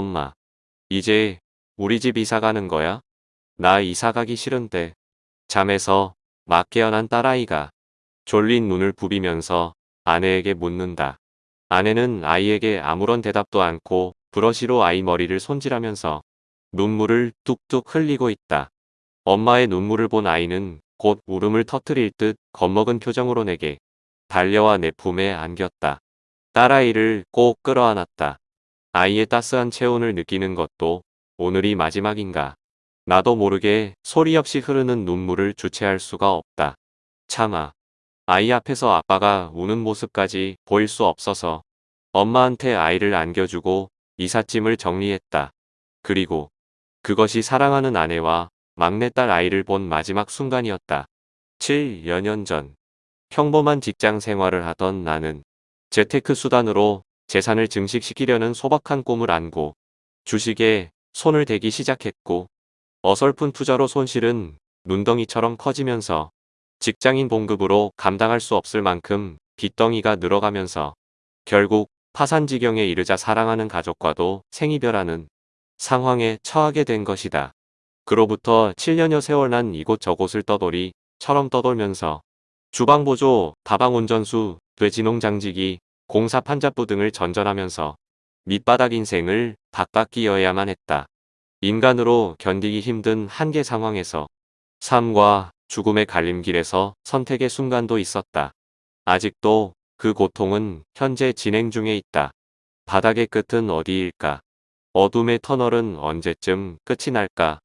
엄마. 이제 우리 집 이사 가는 거야? 나 이사 가기 싫은데. 잠에서 막 깨어난 딸아이가 졸린 눈을 부비면서 아내에게 묻는다. 아내는 아이에게 아무런 대답도 않고 브러시로 아이 머리를 손질하면서 눈물을 뚝뚝 흘리고 있다. 엄마의 눈물을 본 아이는 곧 울음을 터뜨릴 듯 겁먹은 표정으로 내게 달려와 내 품에 안겼다. 딸아이를 꼭 끌어안았다. 아이의 따스한 체온을 느끼는 것도 오늘이 마지막인가. 나도 모르게 소리 없이 흐르는 눈물을 주체할 수가 없다. 참아. 아이 앞에서 아빠가 우는 모습까지 보일 수 없어서 엄마한테 아이를 안겨주고 이삿짐을 정리했다. 그리고 그것이 사랑하는 아내와 막내딸 아이를 본 마지막 순간이었다. 7여 년 전 평범한 직장 생활을 하던 나는 재테크 수단으로 재산을 증식시키려는 소박한 꿈을 안고 주식에 손을 대기 시작했고 어설픈 투자로 손실은 눈덩이처럼 커지면서 직장인 봉급으로 감당할 수 없을 만큼 빚덩이가 늘어가면서 결국 파산 지경에 이르자 사랑하는 가족과도 생이별하는 상황에 처하게 된 것이다. 그로부터 7년여 세월 난 이곳저곳을 떠돌이 처럼 떠돌면서 주방보조, 다방운전수, 돼지농장지기, 공사 판잡부 등을 전전하면서 밑바닥 인생을 바깥기어야만 했다. 인간으로 견디기 힘든 한계 상황에서 삶과 죽음의 갈림길에서 선택의 순간도 있었다. 아직도 그 고통은 현재 진행 중에 있다. 바닥의 끝은 어디일까? 어둠의 터널은 언제쯤 끝이 날까?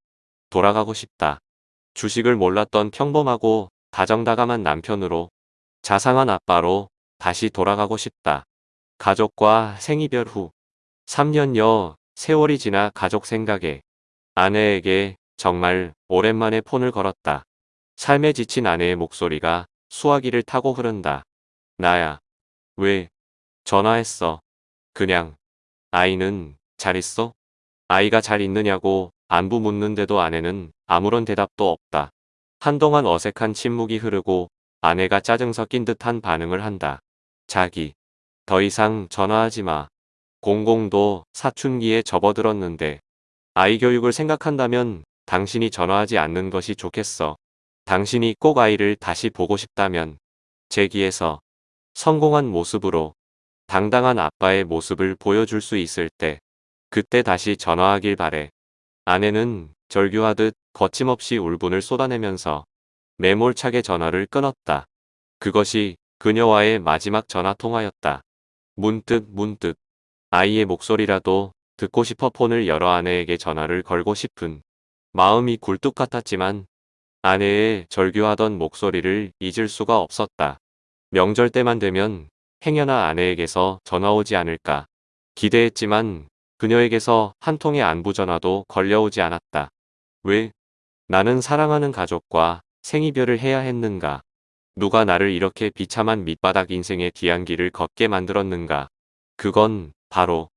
돌아가고 싶다. 주식을 몰랐던 평범하고 다정다감한 남편으로 자상한 아빠로 다시 돌아가고 싶다. 가족과 생이별 후 3년여 세월이 지나 가족 생각에 아내에게 정말 오랜만에 폰을 걸었다. 삶에 지친 아내의 목소리가 수화기를 타고 흐른다. 나야. 왜? 전화했어. 그냥. 아이는 잘 있어? 아이가 잘 있느냐고 안부 묻는데도 아내는 아무런 대답도 없다. 한동안 어색한 침묵이 흐르고 아내가 짜증 섞인 듯한 반응을 한다. 자기. 더 이상 전화하지 마. 공공도 사춘기에 접어들었는데 아이 교육을 생각한다면 당신이 전화하지 않는 것이 좋겠어. 당신이 꼭 아이를 다시 보고 싶다면 제기에서 성공한 모습으로 당당한 아빠의 모습을 보여줄 수 있을 때 그때 다시 전화하길 바래. 아내는 절규하듯 거침없이 울분을 쏟아내면서 매몰차게 전화를 끊었다. 그것이 그녀와의 마지막 전화통화였다. 문득 문득 아이의 목소리라도 듣고 싶어 폰을 열어 아내에게 전화를 걸고 싶은 마음이 굴뚝 같았지만 아내의 절규하던 목소리를 잊을 수가 없었다. 명절 때만 되면 행여나 아내에게서 전화 오지 않을까 기대했지만 그녀에게서 한 통의 안부 전화도 걸려오지 않았다. 왜? 나는 사랑하는 가족과 생이별을 해야 했는가? 누가 나를 이렇게 비참한 밑바닥 인생의 뒤안길을 걷게 만들었는가? 그건 바로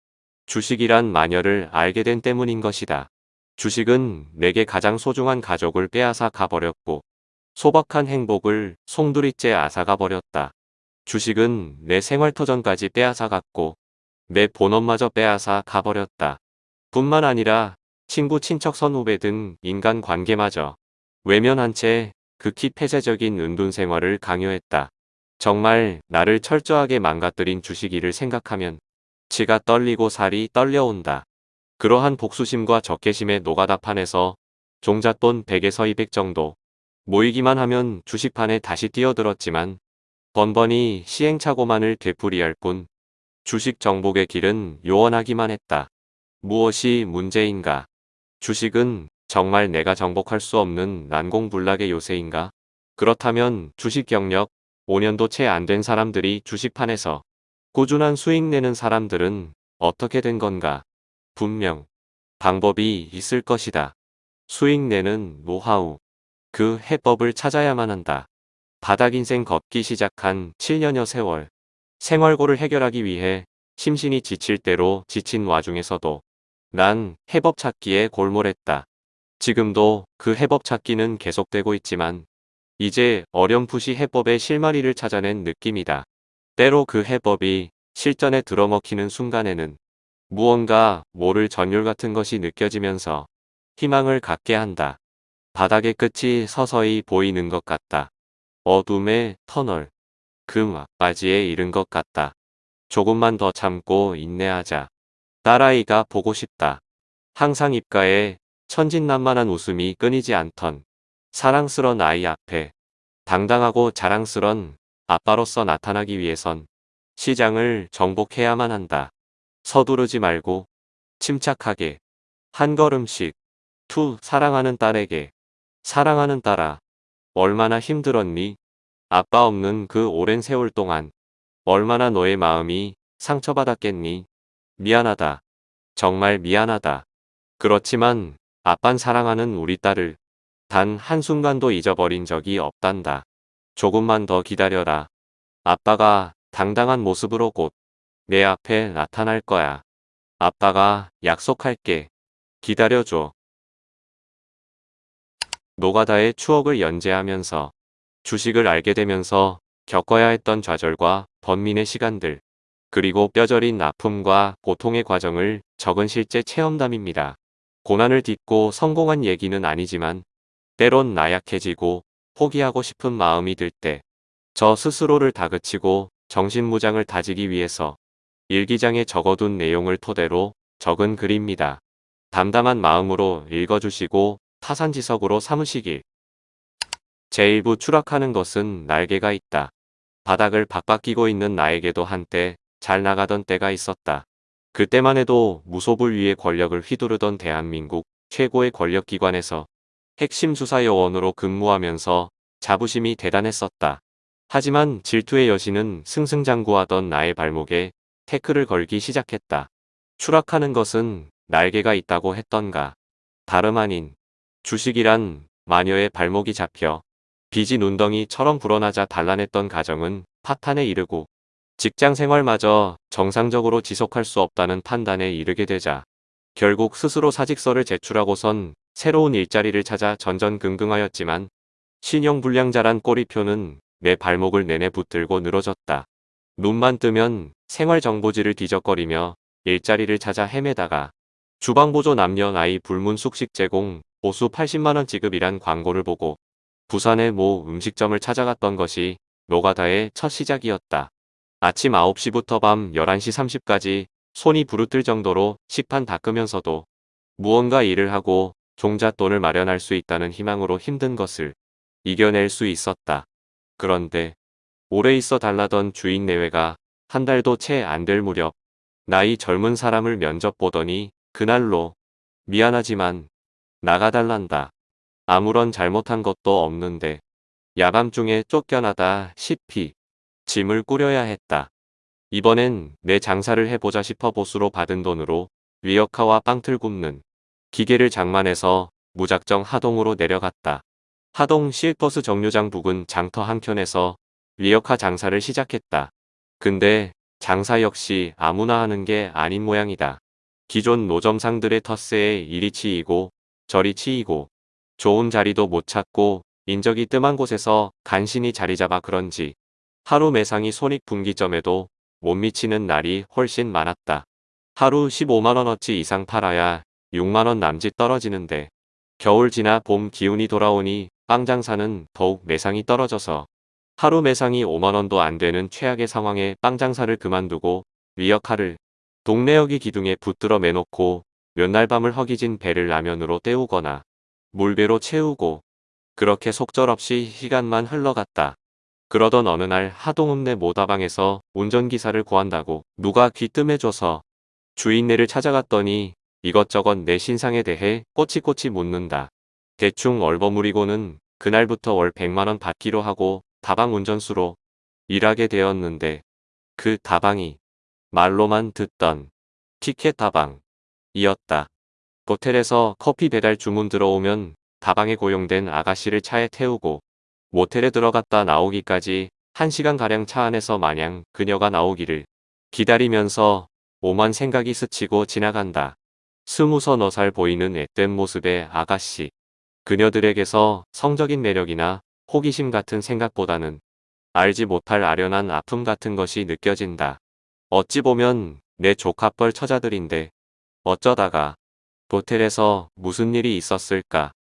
주식이란 마녀를 알게 된 때문인 것이다. 주식은 내게 가장 소중한 가족을 빼앗아 가버렸고 소박한 행복을 송두리째 앗아가 버렸다. 주식은 내 생활터전까지 빼앗아 갔고 내 본업마저 빼앗아 가버렸다. 뿐만 아니라 친구 친척 선후배 등 인간관계마저 외면한 채 극히 폐쇄적인 은둔 생활을 강요했다. 정말 나를 철저하게 망가뜨린 주식이를 생각하면 치가 떨리고 살이 떨려온다. 그러한 복수심과 적개심의 노가다판에서 종잣돈 100에서 200 정도 모이기만 하면 주식판에 다시 뛰어들었지만 번번이 시행착오만을 되풀이할 뿐 주식 정복의 길은 요원하기만 했다. 무엇이 문제인가? 주식은 정말 내가 정복할 수 없는 난공불락의 요새인가? 그렇다면 주식 경력 5년도 채 안 된 사람들이 주식판에서 꾸준한 수익 내는 사람들은 어떻게 된 건가? 분명 방법이 있을 것이다. 수익 내는 노하우. 그 해법을 찾아야만 한다. 바닥 인생 걷기 시작한 7년여 세월. 생활고를 해결하기 위해 심신이 지칠 대로 지친 와중에서도 난 해법 찾기에 골몰했다. 지금도 그 해법 찾기는 계속되고 있지만 이제 어렴풋이 해법의 실마리를 찾아낸 느낌이다. 때로 그 해법이 실전에 들어먹히는 순간에는 무언가 모를 전율 같은 것이 느껴지면서 희망을 갖게 한다. 바닥의 끝이 서서히 보이는 것 같다. 어둠의 터널. 그 막바지에 이른 것 같다. 조금만 더 참고 인내하자. 딸아이가 보고 싶다. 항상 입가에 천진난만한 웃음이 끊이지 않던 사랑스런 아이 앞에 당당하고 자랑스런 아빠로서 나타나기 위해선 시장을 정복해야만 한다. 서두르지 말고 침착하게 한 걸음씩 To 사랑하는 딸에게 사랑하는 딸아 얼마나 힘들었니? 아빠 없는 그 오랜 세월 동안 얼마나 너의 마음이 상처받았겠니? 미안하다. 정말 미안하다. 그렇지만 아빤 사랑하는 우리 딸을 단 한순간도 잊어버린 적이 없단다. 조금만 더 기다려라. 아빠가 당당한 모습으로 곧 내 앞에 나타날 거야. 아빠가 약속할게. 기다려줘. 노가다의 추억을 연재하면서 주식을 알게 되면서 겪어야 했던 좌절과 번민의 시간들, 그리고 뼈저린 아픔과 고통의 과정을 적은 실제 체험담입니다. 고난을 딛고 성공한 얘기는 아니지만 때론 나약해지고 포기하고 싶은 마음이 들 때 저 스스로를 다그치고 정신무장을 다지기 위해서 일기장에 적어둔 내용을 토대로 적은 글입니다. 담담한 마음으로 읽어주시고 타산지석으로 삼으시길. 제1부 추락하는 것은 날개가 있다. 바닥을 박박끼고 있는 나에게도 한때 잘 나가던 때가 있었다. 그때만 해도 무소불 위의 권력을 휘두르던 대한민국 최고의 권력기관에서 핵심 수사요원으로 근무하면서 자부심이 대단했었다. 하지만 질투의 여신은 승승장구하던 나의 발목에 태클을 걸기 시작했다. 추락하는 것은 날개가 있다고 했던가. 다름 아닌 주식이란 마녀의 발목이 잡혀 빚이 눈덩이처럼 불어나자 단란했던 가정은 파탄에 이르고 직장 생활마저 정상적으로 지속할 수 없다는 판단에 이르게 되자 결국 스스로 사직서를 제출하고선 새로운 일자리를 찾아 전전긍긍하였지만 신용불량자란 꼬리표는 내 발목을 내내 붙들고 늘어졌다. 눈만 뜨면 생활정보지를 뒤적거리며 일자리를 찾아 헤매다가 주방보조 남녀 나이 불문 숙식 제공 보수 80만원 지급이란 광고를 보고 부산의 모 음식점을 찾아갔던 것이 노가다의 첫 시작이었다. 아침 9시부터 밤 11시 30까지 손이 부르뜰 정도로 식판 닦으면서도 무언가 일을 하고 종잣돈을 마련할 수 있다는 희망으로 힘든 것을 이겨낼 수 있었다. 그런데 오래 있어 달라던 주인 내외가 한 달도 채 안 될 무렵 나이 젊은 사람을 면접 보더니 그날로 미안하지만 나가달란다. 아무런 잘못한 것도 없는데 야밤중에 쫓겨나다 싶이 짐을 꾸려야 했다. 이번엔 내 장사를 해보자 싶어 보수로 받은 돈으로 리어카와 빵틀 굽는 기계를 장만해서 무작정 하동으로 내려갔다. 하동 실버스 정류장 부근 장터 한켠에서 리어카 장사를 시작했다. 근데 장사 역시 아무나 하는 게 아닌 모양이다. 기존 노점상들의 텃세에 이리 치이고 저리 치이고 좋은 자리도 못 찾고 인적이 뜸한 곳에서 간신히 자리 잡아 그런지 하루 매상이 손익분기점에도 못 미치는 날이 훨씬 많았다. 하루 15만원어치 이상 팔아야 6만원 남짓 떨어지는데 겨울 지나 봄 기운이 돌아오니 빵 장사는 더욱 매상이 떨어져서 하루 매상이 5만원도 안 되는 최악의 상황에 빵 장사를 그만두고 리어카를 동네여기 기둥에 붙들어 매놓고 몇 날 밤을 허기진 배를 라면으로 때우거나 물배로 채우고 그렇게 속절없이 시간만 흘러갔다. 그러던 어느 날 하동읍내 모다방에서 운전기사를 구한다고 누가 귀뜸해줘서 주인네를 찾아갔더니 이것저것 내 신상에 대해 꼬치꼬치 묻는다. 대충 얼버무리고는 그날부터 월 100만원 받기로 하고 다방 운전수로 일하게 되었는데 그 다방이 말로만 듣던 티켓 다방 이었다. 호텔에서 커피 배달 주문 들어오면 다방에 고용된 아가씨를 차에 태우고 모텔에 들어갔다 나오기까지 1시간가량 차 안에서 마냥 그녀가 나오기를 기다리면서 오만 생각이 스치고 지나간다. 스무 서 너 살 보이는 앳된 모습의 아가씨. 그녀들에게서 성적인 매력이나 호기심 같은 생각보다는 알지 못할 아련한 아픔 같은 것이 느껴진다. 어찌 보면 내 조카뻘 처자들인데 어쩌다가 호텔에서 무슨 일이 있었을까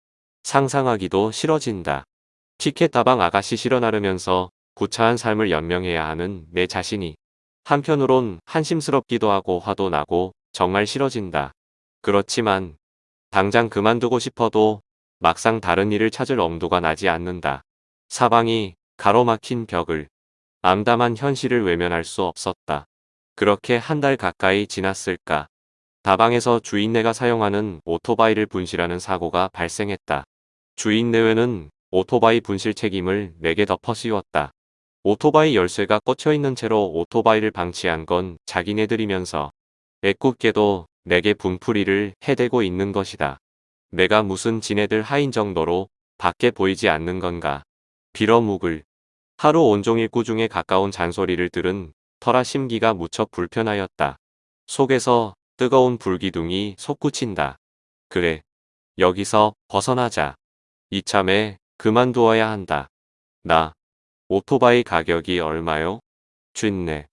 상상하기도 싫어진다. 티켓 다방 아가씨 실어 나르면서 구차한 삶을 연명해야 하는 내 자신이 한편으론 한심스럽기도 하고 화도 나고 정말 싫어진다. 그렇지만 당장 그만두고 싶어도 막상 다른 일을 찾을 엄두가 나지 않는다. 사방이 가로막힌 벽을 암담한 현실을 외면할 수 없었다. 그렇게 한 달 가까이 지났을까. 다방에서 주인네가 사용하는 오토바이를 분실하는 사고가 발생했다. 주인네회는 오토바이 분실 책임을 내게 덮어 씌웠다. 오토바이 열쇠가 꽂혀있는 채로 오토바이를 방치한 건 자기네들이면서 애꿎게도 내게 분풀이를 해대고 있는 것이다. 내가 무슨 지네들 하인 정도로 밖에 보이지 않는 건가. 빌어묵을 하루 온종일 꾸중에 가까운 잔소리를 들은 터라 심기가 무척 불편하였다. 속에서 뜨거운 불기둥이 솟구친다. 그래. 여기서 벗어나자. 이참에 그만두어야 한다. 나 오토바이 가격이 얼마요? 쥔네.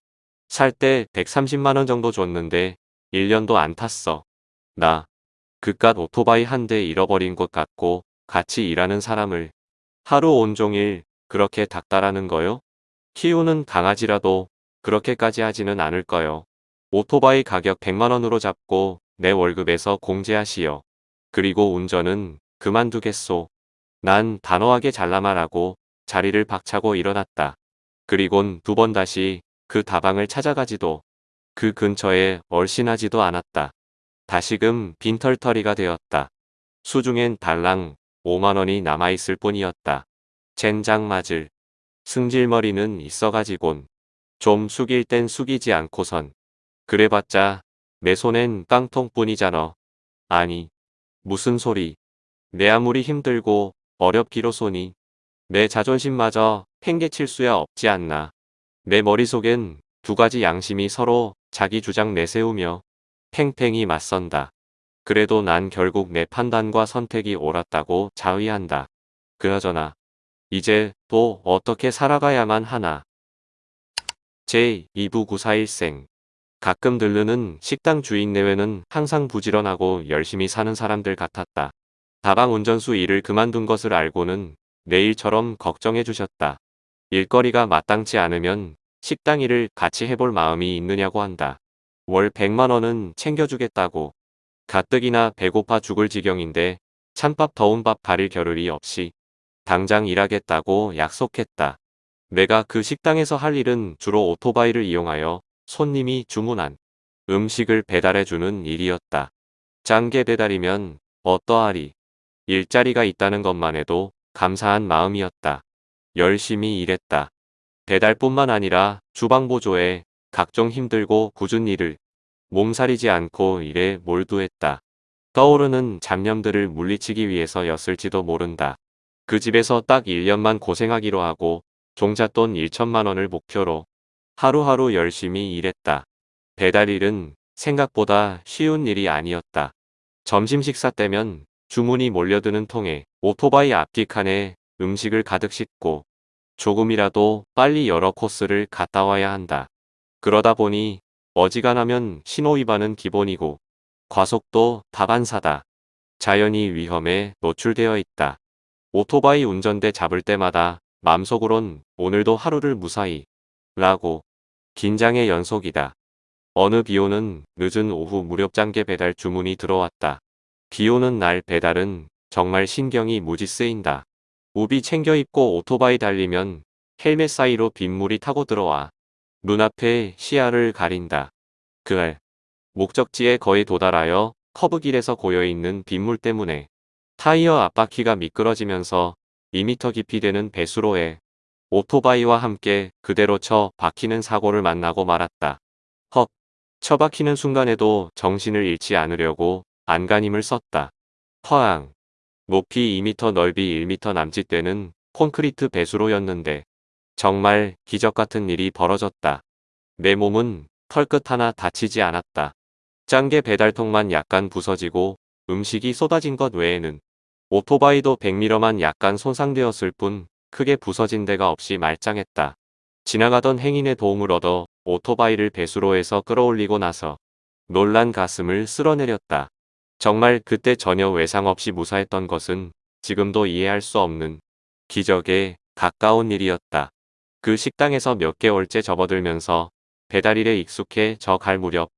살 때 130만원 정도 줬는데 1년도 안 탔어. 나 그깟 오토바이 한 대 잃어버린 것 같고 같이 일하는 사람을 하루 온종일 그렇게 닥달하는 거요? 키우는 강아지라도 그렇게까지 하지는 않을 거요. 오토바이 가격 100만원으로 잡고 내 월급에서 공제하시오. 그리고 운전은 그만두겠소. 난 단호하게 잘라말하고 자리를 박차고 일어났다. 그리곤 두 번 다시 그 다방을 찾아가지도 그 근처에 얼씬하지도 않았다. 다시금 빈털터리가 되었다. 수중엔 달랑 5만원이 남아있을 뿐이었다. 젠장 맞을 승질머리는 있어가지곤 좀 숙일 땐 숙이지 않고선 그래봤자 내 손엔 깡통뿐이잖아. 아니 무슨 소리 내 아무리 힘들고 어렵기로소니 내 자존심마저 팽개칠 수야 없지 않나. 내 머릿속엔 두 가지 양심이 서로 자기 주장 내세우며 팽팽히 맞선다. 그래도 난 결국 내 판단과 선택이 옳았다고 자의한다. 그나저나 이제 또 어떻게 살아가야만 하나. 제2부941생 가끔 들르는 식당 주인 내외는 항상 부지런하고 열심히 사는 사람들 같았다. 다방 운전수 일을 그만둔 것을 알고는 내일처럼 걱정해 주셨다. 일거리가 마땅치 않으면 식당 일을 같이 해볼 마음이 있느냐고 한다. 월 100만원은 챙겨주겠다고. 가뜩이나 배고파 죽을 지경인데 찬밥 더운 밥 가릴 겨를이 없이 당장 일하겠다고 약속했다. 내가 그 식당에서 할 일은 주로 오토바이를 이용하여 손님이 주문한 음식을 배달해주는 일이었다. 짱게 배달이면 어떠하리. 일자리가 있다는 것만 해도 감사한 마음이었다. 열심히 일했다. 배달뿐만 아니라 주방 보조에 각종 힘들고 굳은 일을 몸살이지 않고 일에 몰두했다. 떠오르는 잡념들을 물리치기 위해서였을지도 모른다. 그 집에서 딱 1년만 고생하기로 하고 종잣돈 1천만 원을 목표로 하루하루 열심히 일했다. 배달일은 생각보다 쉬운 일이 아니었다. 점심 식사 때면 주문이 몰려드는 통에 오토바이 앞뒤 칸에 음식을 가득 싣고 조금이라도 빨리 여러 코스를 갔다 와야 한다. 그러다 보니 어지간하면 신호위반은 기본이고 과속도 다반사다. 자연이 위험에 노출되어 있다. 오토바이 운전대 잡을 때마다 맘속으론 오늘도 하루를 무사히 라고 긴장의 연속이다. 어느 비오는 늦은 오후 무렵장계 배달 주문이 들어왔다. 비오는 날 배달은 정말 신경이 무지 쓰인다. 우비 챙겨 입고 오토바이 달리면 헬멧 사이로 빗물이 타고 들어와 눈앞에 시야를 가린다. 그날 목적지에 거의 도달하여 커브길에서 고여있는 빗물 때문에 타이어 앞바퀴가 미끄러지면서 2미터 깊이 되는 배수로에 오토바이와 함께 그대로 쳐 박히는 사고를 만나고 말았다. 헉, 처박히는 순간에도 정신을 잃지 않으려고 안간힘을 썼다. 허앙. 높이 2m 넓이 1m 남짓되는 콘크리트 배수로였는데 정말 기적같은 일이 벌어졌다. 내 몸은 털끝 하나 다치지 않았다. 짱게 배달통만 약간 부서지고 음식이 쏟아진 것 외에는 오토바이도 100m만 약간 손상되었을 뿐 크게 부서진 데가 없이 말짱했다. 지나가던 행인의 도움을 얻어 오토바이를 배수로에서 끌어올리고 나서 놀란 가슴을 쓸어내렸다. 정말 그때 전혀 외상 없이 무사했던 것은 지금도 이해할 수 없는 기적에 가까운 일이었다. 그 식당에서 몇 개월째 접어들면서 배달일에 익숙해져 갈 무렵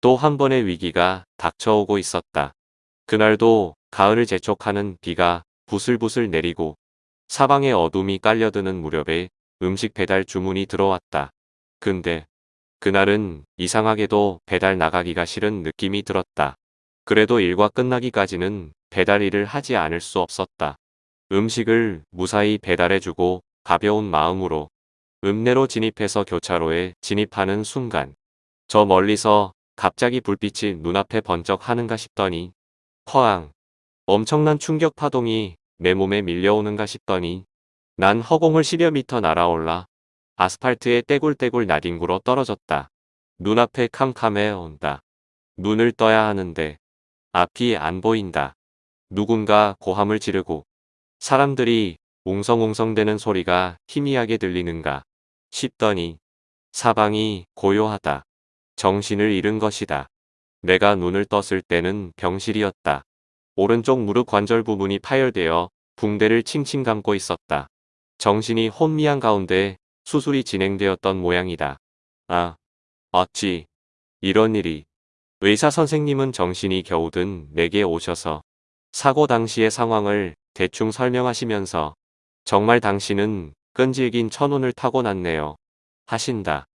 또 한 번의 위기가 닥쳐오고 있었다. 그날도 가을을 재촉하는 비가 부슬부슬 내리고 사방에 어둠이 깔려드는 무렵에 음식 배달 주문이 들어왔다. 근데 그날은 이상하게도 배달 나가기가 싫은 느낌이 들었다. 그래도 일과 끝나기까지는 배달 일을 하지 않을 수 없었다. 음식을 무사히 배달해주고 가벼운 마음으로 읍내로 진입해서 교차로에 진입하는 순간 저 멀리서 갑자기 불빛이 눈앞에 번쩍하는가 싶더니 허앙 엄청난 충격 파동이 내 몸에 밀려오는가 싶더니 난 허공을 10여 미터 날아올라 아스팔트에 떼굴떼굴 나뒹굴어 떨어졌다. 눈앞에 캄캄해 온다. 눈을 떠야 하는데 앞이 안 보인다. 누군가 고함을 지르고 사람들이 웅성웅성대는 소리가 희미하게 들리는가 싶더니 사방이 고요하다. 정신을 잃은 것이다. 내가 눈을 떴을 때는 병실이었다. 오른쪽 무릎 관절 부분이 파열되어 붕대를 칭칭 감고 있었다. 정신이 혼미한 가운데 수술이 진행되었던 모양이다. 아, 어찌 이런 일이. 의사 선생님은 정신이 겨우 든 내게 오셔서 사고 당시의 상황을 대충 설명하시면서 정말 당신은 끈질긴 천운을 타고났네요. 하신다.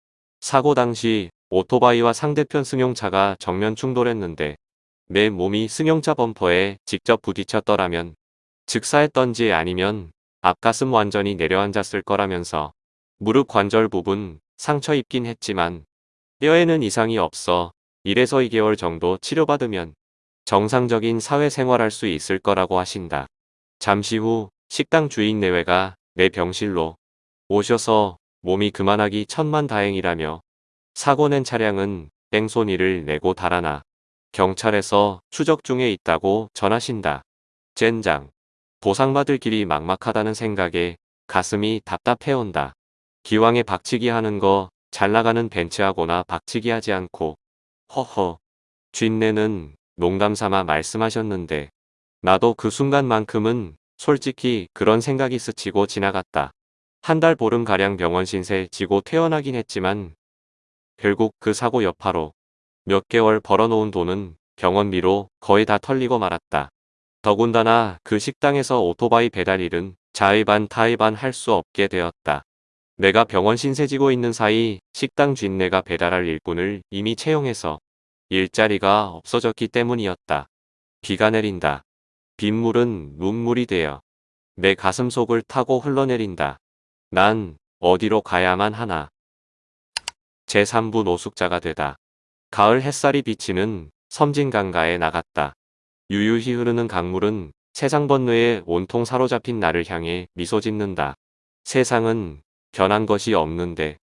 사고 당시 오토바이와 상대편 승용차가 정면 충돌했는데 내 몸이 승용차 범퍼에 직접 부딪혔더라면 즉사했던지 아니면 앞가슴 완전히 내려앉았을 거라면서 무릎 관절 부분 상처 입긴 했지만 뼈에는 이상이 없어 1에서 2개월 정도 치료받으면 정상적인 사회생활할 수 있을 거라고 하신다. 잠시 후 식당 주인 내외가 내 병실로 오셔서 몸이 그만하기 천만 다행이라며 사고 낸 차량은 땡손이를 내고 달아나 경찰에서 추적 중에 있다고 전하신다. 젠장. 보상받을 길이 막막하다는 생각에 가슴이 답답해온다. 기왕에 박치기 하는 거 잘 나가는 벤츠하거나 박치기 하지 않고 허허 쥔내는 농담 삼아 말씀하셨는데 나도 그 순간만큼은 솔직히 그런 생각이 스치고 지나갔다. 한 달 보름가량 병원 신세 지고 퇴원하긴 했지만 결국 그 사고 여파로 몇 개월 벌어놓은 돈은 병원비로 거의 다 털리고 말았다. 더군다나 그 식당에서 오토바이 배달 일은 자의반 타의반 할 수 없게 되었다. 내가 병원 신세지고 있는 사이 식당 쥔내가 배달할 일꾼을 이미 채용해서 일자리가 없어졌기 때문이었다. 비가 내린다. 빗물은 눈물이 되어 내 가슴 속을 타고 흘러내린다. 난 어디로 가야만 하나. 제3부 노숙자가 되다. 가을 햇살이 비치는 섬진강가에 나갔다. 유유히 흐르는 강물은 세상 번뇌에 온통 사로잡힌 나를 향해 미소 짓는다. 세상은 변한 것이 없는데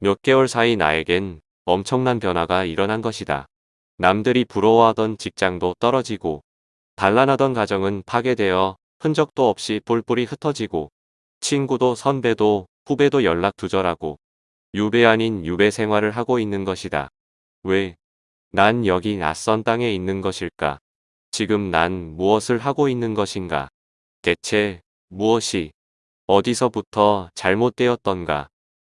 몇 개월 사이 나에겐 엄청난 변화가 일어난 것이다. 남들이 부러워하던 직장도 떨어지고 단란하던 가정은 파괴되어 흔적도 없이 뿔뿔이 흩어지고 친구도 선배도 후배도 연락 두절하고 유배 아닌 유배 생활을 하고 있는 것이다. 왜? 난 여기 낯선 땅에 있는 것일까? 지금 난 무엇을 하고 있는 것인가? 대체 무엇이 어디서부터 잘못되었던가?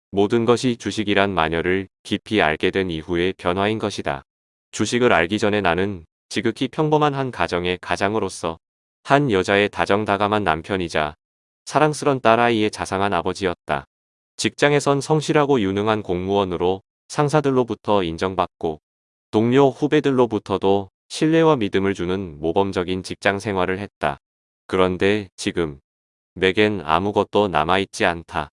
모든 것이 주식이란 마녀를 깊이 알게 된 이후의 변화인 것이다. 주식을 알기 전에 나는 지극히 평범한 한 가정의 가장으로서 한 여자의 다정다감한 남편이자 사랑스런 딸아이의 자상한 아버지였다. 직장에선 성실하고 유능한 공무원으로 상사들로부터 인정받고 동료 후배들로부터도 신뢰와 믿음을 주는 모범적인 직장 생활을 했다. 그런데 지금 내겐 아무것도 남아있지 않다.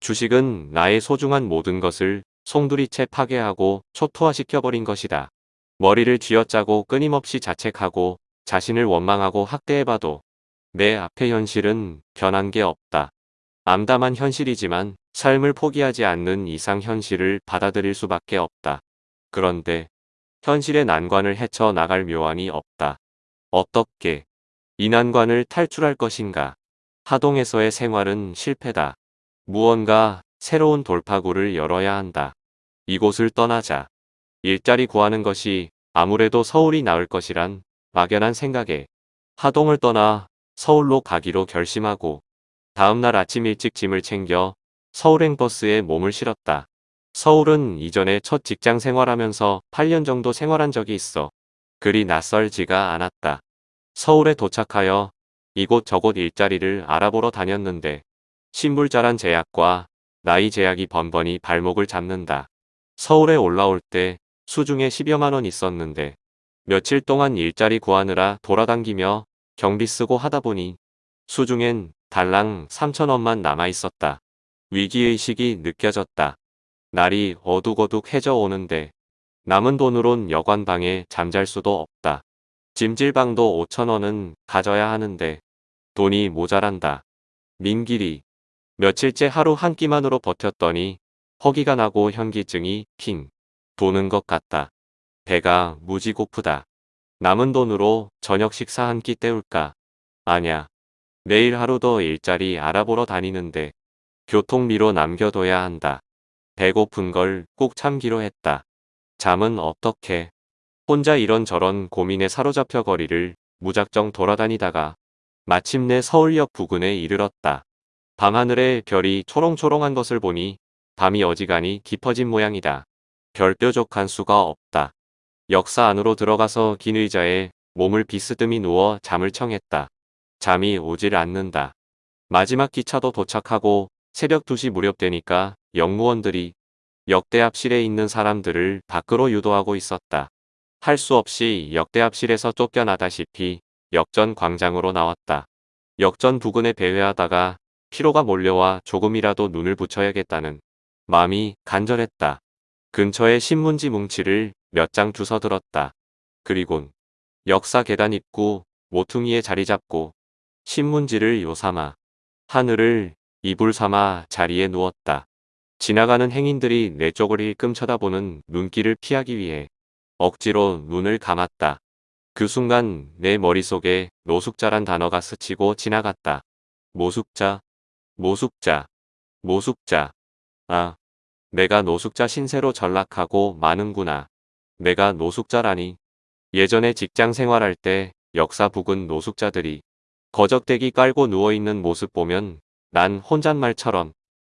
주식은 나의 소중한 모든 것을 송두리째 파괴하고 초토화시켜버린 것이다. 머리를 쥐어짜고 끊임없이 자책하고 자신을 원망하고 학대해봐도 내 앞의 현실은 변한 게 없다. 암담한 현실이지만 삶을 포기하지 않는 이상 현실을 받아들일 수밖에 없다. 그런데 현실의 난관을 헤쳐 나갈 묘안이 없다. 어떻게 이 난관을 탈출할 것인가? 하동에서의 생활은 실패다. 무언가 새로운 돌파구를 열어야 한다. 이곳을 떠나자. 일자리 구하는 것이 아무래도 서울이 나을 것이란 막연한 생각에 하동을 떠나 서울로 가기로 결심하고 다음날 아침 일찍 짐을 챙겨 서울행 버스에 몸을 실었다. 서울은 이전에 첫 직장 생활하면서 8년 정도 생활한 적이 있어 그리 낯설지가 않았다. 서울에 도착하여 이곳저곳 일자리를 알아보러 다녔는데 신불자란 제약과 나이 제약이 번번이 발목을 잡는다. 서울에 올라올 때 수중에 10여만 원 있었는데 며칠 동안 일자리 구하느라 돌아다니며 경비 쓰고 하다 보니 수중엔 달랑 3천원만 남아 있었다. 위기의식이 느껴졌다. 날이 어둑어둑 해져 오는데 남은 돈으론 여관방에 잠잘 수도 없다. 찜질방도 5천원은 가져야 하는데 돈이 모자란다. 민길이 며칠째 하루 한 끼만으로 버텼더니 허기가 나고 현기증이 핑 도는 것 같다. 배가 무지 고프다. 남은 돈으로 저녁 식사 한 끼 때울까? 아냐. 내일 하루 더 일자리 알아보러 다니는데 교통비로 남겨둬야 한다. 배고픈 걸 꼭 참기로 했다. 잠은 어떻게? 혼자 이런저런 고민에 사로잡혀 거리를 무작정 돌아다니다가 마침내 서울역 부근에 이르렀다. 밤하늘에 별이 초롱초롱한 것을 보니 밤이 어지간히 깊어진 모양이다. 별뾰족한 수가 없다. 역사 안으로 들어가서 긴 의자에 몸을 비스듬히 누워 잠을 청했다. 잠이 오질 않는다. 마지막 기차도 도착하고 새벽 2시 무렵 되니까 영무원들이 역대합실에 있는 사람들을 밖으로 유도하고 있었다. 할 수 없이 역대합실에서 쫓겨나다시피 역전 광장으로 나왔다. 역전 부근에 배회하다가 피로가 몰려와 조금이라도 눈을 붙여야겠다는 마음이 간절했다. 근처에 신문지 뭉치를 몇 장 주워 들었다. 그리곤 역사 계단 입구 모퉁이에 자리 잡고 신문지를 요삼아 하늘을 이불 삼아 자리에 누웠다. 지나가는 행인들이 내 쪽을 일끔 쳐다보는 눈길을 피하기 위해 억지로 눈을 감았다. 그 순간 내 머릿속에 노숙자란 단어가 스치고 지나갔다. 모숙자, 모숙자, 모숙자. 아, 내가 노숙자 신세로 전락하고 마는구나. 내가 노숙자라니. 예전에 직장 생활할 때 역사 북은 노숙자들이 거적대기 깔고 누워있는 모습 보면 난 혼잣말처럼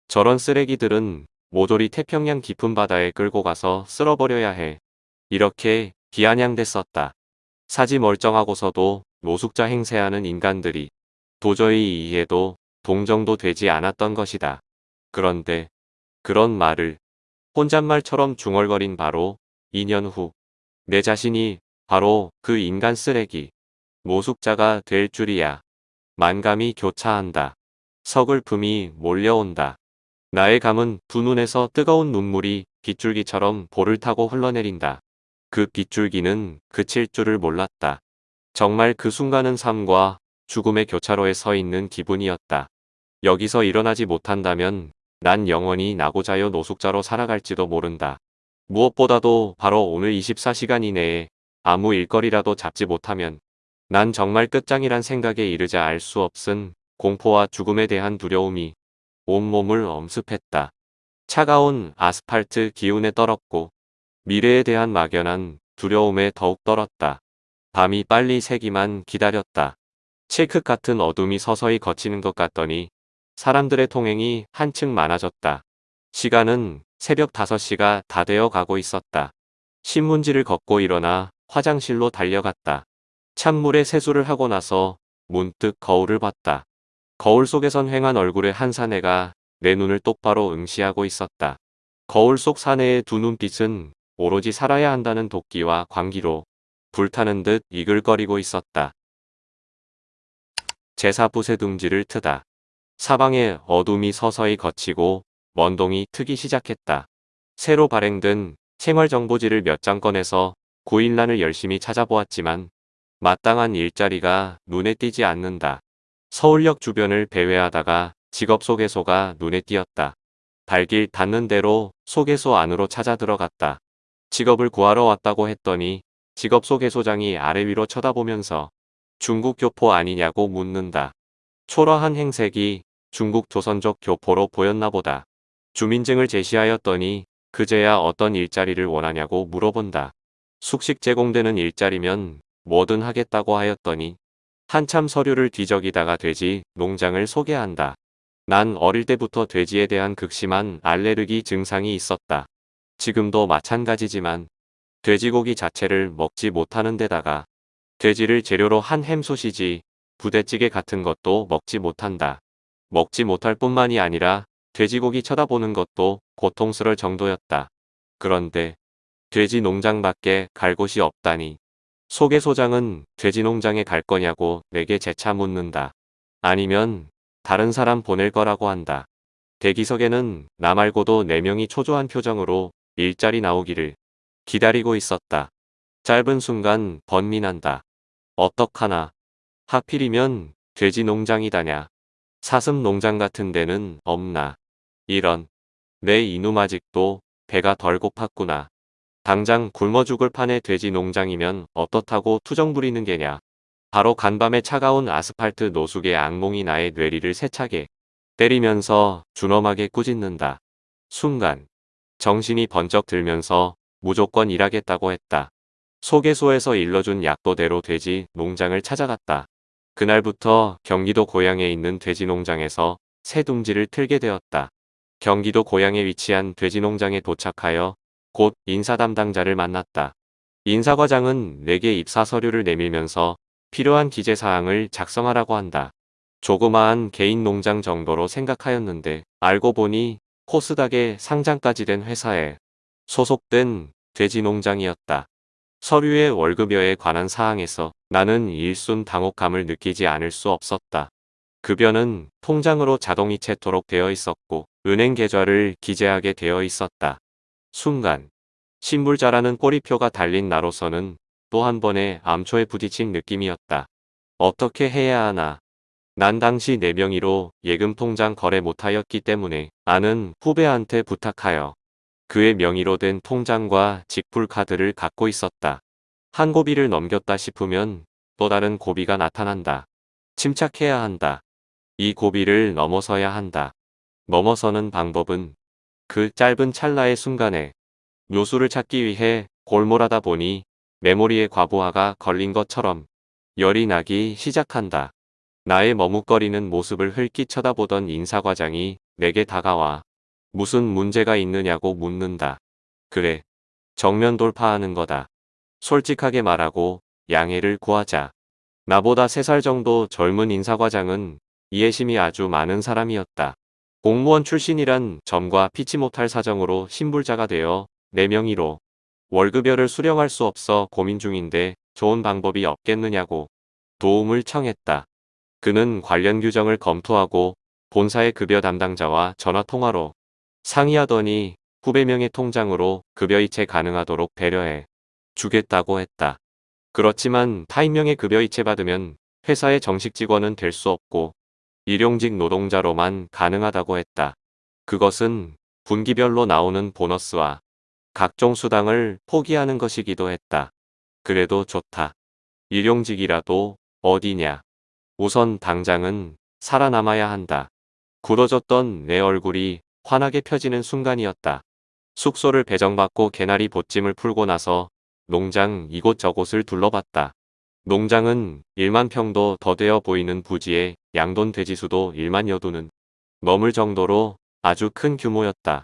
저런 쓰레기들은 모조리 태평양 깊은 바다에 끌고 가서 쓸어버려야 해. 이렇게 비아냥댔었다. 사지 멀쩡하고서도 노숙자 행세하는 인간들이 도저히 이해도 동정도 되지 않았던 것이다. 그런데 그런 말을 혼잣말처럼 중얼거린 바로 2년 후 내 자신이 바로 그 인간 쓰레기 모숙자가 될 줄이야. 만감이 교차한다. 서글픔이 몰려온다. 나의 감은 두 눈에서 뜨거운 눈물이 빗줄기처럼 볼을 타고 흘러내린다. 그 빗줄기는 그칠 줄을 몰랐다. 정말 그 순간은 삶과 죽음의 교차로에 서 있는 기분이었다. 여기서 일어나지 못한다면 난 영원히 나고자여 노숙자로 살아갈지도 모른다. 무엇보다도 바로 오늘 24시간 이내에 아무 일거리라도 잡지 못하면 난 정말 끝장이란 생각에 이르자 알 수 없은 공포와 죽음에 대한 두려움이 온몸을 엄습했다. 차가운 아스팔트 기운에 떨었고 미래에 대한 막연한 두려움에 더욱 떨었다. 밤이 빨리 새기만 기다렸다. 칠크 같은 어둠이 서서히 거치는 것 같더니 사람들의 통행이 한층 많아졌다. 시간은 새벽 5시가 다 되어 가고 있었다. 신문지를 걷고 일어나 화장실로 달려갔다. 찬물에 세수를 하고 나서 문득 거울을 봤다. 거울 속에선 휑한 얼굴의 한 사내가 내 눈을 똑바로 응시하고 있었다. 거울 속 사내의 두 눈빛은 오로지 살아야 한다는 도끼와 광기로 불타는 듯 이글거리고 있었다. 제사부세 둥지를 트다. 사방에 어둠이 서서히 거치고 먼동이 트기 시작했다. 새로 발행된 생활정보지를 몇 장 꺼내서 9일란을 열심히 찾아보았지만 마땅한 일자리가 눈에 띄지 않는다. 서울역 주변을 배회하다가 직업 소개소가 눈에 띄었다. 발길 닿는 대로 소개소 안으로 찾아 들어갔다. 직업을 구하러 왔다고 했더니 직업 소개소장이 아래 위로 쳐다보면서 중국 교포 아니냐고 묻는다. 초라한 행색이 중국 조선족 교포로 보였나 보다. 주민증을 제시하였더니 그제야 어떤 일자리를 원하냐고 물어본다. 숙식 제공되는 일자리면 뭐든 하겠다고 하였더니 한참 서류를 뒤적이다가 돼지 농장을 소개한다. 난 어릴 때부터 돼지에 대한 극심한 알레르기 증상이 있었다. 지금도 마찬가지지만 돼지고기 자체를 먹지 못하는 데다가 돼지를 재료로 한 햄소시지, 부대찌개 같은 것도 먹지 못한다. 먹지 못할 뿐만이 아니라 돼지고기 쳐다보는 것도 고통스러울 정도였다. 그런데 돼지 농장밖에 갈 곳이 없다니. 소개 소장은 돼지 농장에 갈 거냐고 내게 재차 묻는다. 아니면 다른 사람 보낼 거라고 한다. 대기석에는 나 말고도 4명이 초조한 표정으로 일자리 나오기를 기다리고 있었다. 짧은 순간 번민한다. 어떡하나. 하필이면 돼지 농장이다냐. 사슴 농장 같은 데는 없나. 이런. 내 이놈 아직도 배가 덜 고팠구나. 당장 굶어 죽을 판의 돼지 농장이면 어떻다고 투정 부리는 게냐. 바로 간밤에 차가운 아스팔트 노숙의 악몽이 나의 뇌리를 세차게 때리면서 준엄하게 꾸짖는다. 순간 정신이 번쩍 들면서 무조건 일하겠다고 했다. 소개소에서 일러준 약도대로 돼지 농장을 찾아갔다. 그날부터 경기도 고향에 있는 돼지 농장에서 새 둥지를 틀게 되었다. 경기도 고향에 위치한 돼지 농장에 도착하여 곧 인사 담당자를 만났다. 인사과장은 내게 입사 서류를 내밀면서 필요한 기재사항을 작성하라고 한다. 조그마한 개인 농장 정도로 생각하였는데 알고 보니 코스닥에 상장까지 된 회사에 소속된 돼지 농장이었다. 서류의 월급여에 관한 사항에서 나는 일순 당혹감을 느끼지 않을 수 없었다. 급여는 통장으로 자동이체토록 되어 있었고 은행 계좌를 기재하게 되어 있었다. 순간 신불자라는 꼬리표가 달린 나로서는 또 한 번의 암초에 부딪힌 느낌이었다. 어떻게 해야 하나. 난 당시 내 명의로 예금 통장 거래 못하였기 때문에 아는 후배한테 부탁하여 그의 명의로 된 통장과 직불 카드를 갖고 있었다. 한 고비를 넘겼다 싶으면 또 다른 고비가 나타난다. 침착해야 한다. 이 고비를 넘어서야 한다. 넘어서는 방법은 그 짧은 찰나의 순간에 묘수를 찾기 위해 골몰하다 보니 메모리에 과부하가 걸린 것처럼 열이 나기 시작한다. 나의 머뭇거리는 모습을 흘끼 쳐다보던 인사과장이 내게 다가와 무슨 문제가 있느냐고 묻는다. 그래. 정면 돌파하는 거다. 솔직하게 말하고 양해를 구하자. 나보다 3살 정도 젊은 인사과장은 이해심이 아주 많은 사람이었다. 공무원 출신이란 점과 피치 못할 사정으로 신불자가 되어 4명이로 월급여를 수령할 수 없어 고민 중인데 좋은 방법이 없겠느냐고 도움을 청했다. 그는 관련 규정을 검토하고 본사의 급여 담당자와 전화통화로 상의하더니 후배 명의 통장으로 급여 이체 가능하도록 배려해 주겠다고 했다. 그렇지만 타인명의 급여 이체 받으면 회사의 정식 직원은 될 수 없고 일용직 노동자로만 가능하다고 했다. 그것은 분기별로 나오는 보너스와 각종 수당을 포기하는 것이기도 했다. 그래도 좋다. 일용직이라도 어디냐. 우선 당장은 살아남아야 한다. 굳어졌던 내 얼굴이 환하게 펴지는 순간이었다. 숙소를 배정받고 개나리 보찜을 풀고 나서 농장 이곳저곳을 둘러봤다. 농장은 1만 평도 더 되어 보이는 부지에 양돈 돼지수도 1만 여 두는 넘을 정도로 아주 큰 규모였다.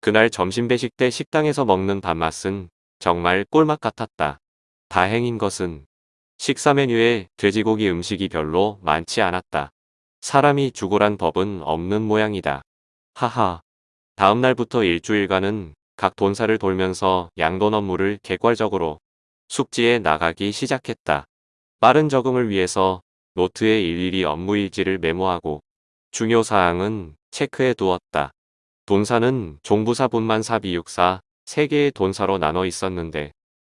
그날 점심 배식 때 식당에서 먹는 밥맛은 정말 꿀맛 같았다. 다행인 것은 식사 메뉴에 돼지고기 음식이 별로 많지 않았다. 사람이 죽으란 법은 없는 모양이다. 하하. 다음 날부터 일주일간은 각 돈사를 돌면서 양돈 업무를 객괄적으로 숙지에 나가기 시작했다. 빠른 적응을 위해서 노트에 일일이 업무 일지를 메모하고 중요 사항은 체크해 두었다. 돈사는 종부사 분만 사 비육사 3개의 돈사로 나눠 있었는데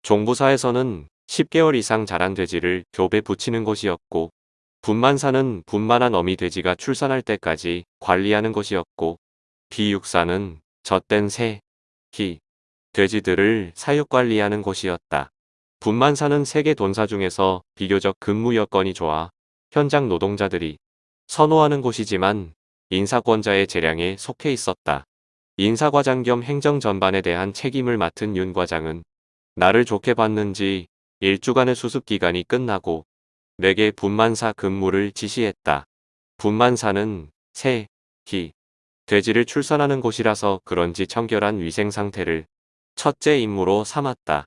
종부사에서는 10개월 이상 자란 돼지를 교배 붙이는 곳이었고 분만사는 분만한 어미 돼지가 출산할 때까지 관리하는 곳이었고 비육사는 젖된 새, 희, 돼지들을 사육관리하는 곳이었다. 분만사는 세계 돈사 중에서 비교적 근무 여건이 좋아 현장 노동자들이 선호하는 곳이지만 인사권자의 재량에 속해 있었다. 인사과장 겸 행정 전반에 대한 책임을 맡은 윤 과장은 나를 좋게 봤는지 일주간의 수습 기간이 끝나고 내게 분만사 근무를 지시했다. 분만사는 새, 기, 돼지를 출산하는 곳이라서 그런지 청결한 위생 상태를 첫째 임무로 삼았다.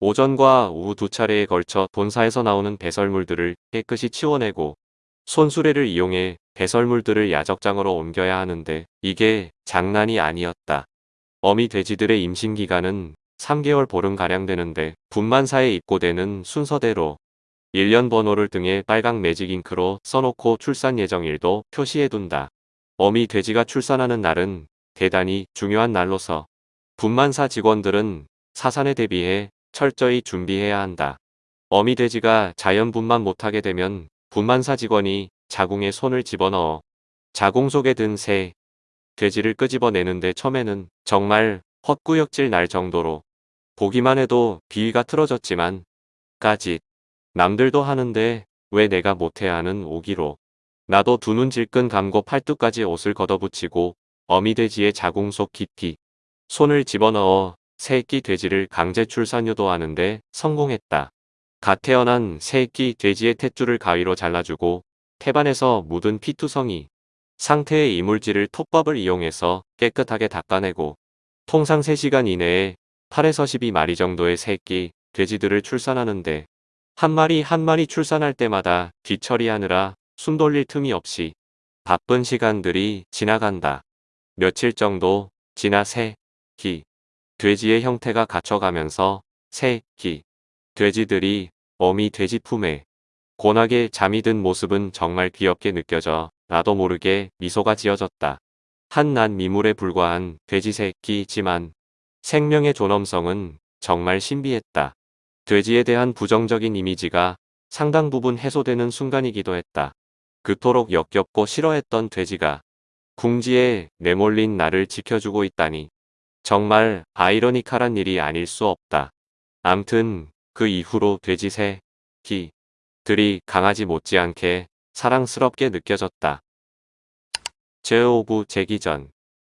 오전과 오후 두 차례에 걸쳐 본사에서 나오는 배설물들을 깨끗이 치워내고 손수레를 이용해 배설물들을 야적장으로 옮겨야 하는데 이게 장난이 아니었다. 어미 돼지들의 임신 기간은 3개월 보름가량 되는데 분만사에 입고되는 순서대로 1년 번호를 등에 빨강 매직 잉크로 써놓고 출산 예정일도 표시해둔다. 어미 돼지가 출산하는 날은 대단히 중요한 날로서 분만사 직원들은 사산에 대비해 철저히 준비해야 한다. 어미 돼지가 자연 분만 못하게 되면 분만사 직원이 자궁에 손을 집어넣어 자궁 속에 든 새, 돼지를 끄집어내는데 처음에는 정말 헛구역질 날 정도로 보기만 해도 비위가 틀어졌지만 까짓 남들도 하는데 왜 내가 못해야 하는 오기로 나도 두 눈 질끈 감고 팔뚝까지 옷을 걷어붙이고 어미돼지의 자궁 속 깊이 손을 집어넣어 새끼 돼지를 강제 출산 유도하는데 성공했다. 갓 태어난 새끼 돼지의 탯줄을 가위로 잘라주고 태반에서 묻은 피투성이 상태의 이물질을 톱밥을 이용해서 깨끗하게 닦아내고 통상 3시간 이내에 8에서 12마리 정도의 새끼 돼지들을 출산하는데 한 마리 한 마리 출산할 때마다 뒤처리하느라 숨 돌릴 틈이 없이 바쁜 시간들이 지나간다. 며칠 정도 지나 새, 기, 돼지의 형태가 갖춰가면서 새, 기, 돼지들이 어미 돼지 품에 고나게 잠이 든 모습은 정말 귀엽게 느껴져 나도 모르게 미소가 지어졌다. 한낱 미물에 불과한 돼지 새끼지만 생명의 존엄성은 정말 신비했다. 돼지에 대한 부정적인 이미지가 상당 부분 해소되는 순간이기도 했다. 그토록 역겹고 싫어했던 돼지가 궁지에 내몰린 나를 지켜주고 있다니 정말 아이러니컬한 일이 아닐 수 없다. 암튼 그 이후로 돼지 새, 기, 들이 강아지 못지않게 사랑스럽게 느껴졌다. 제5부 재기 전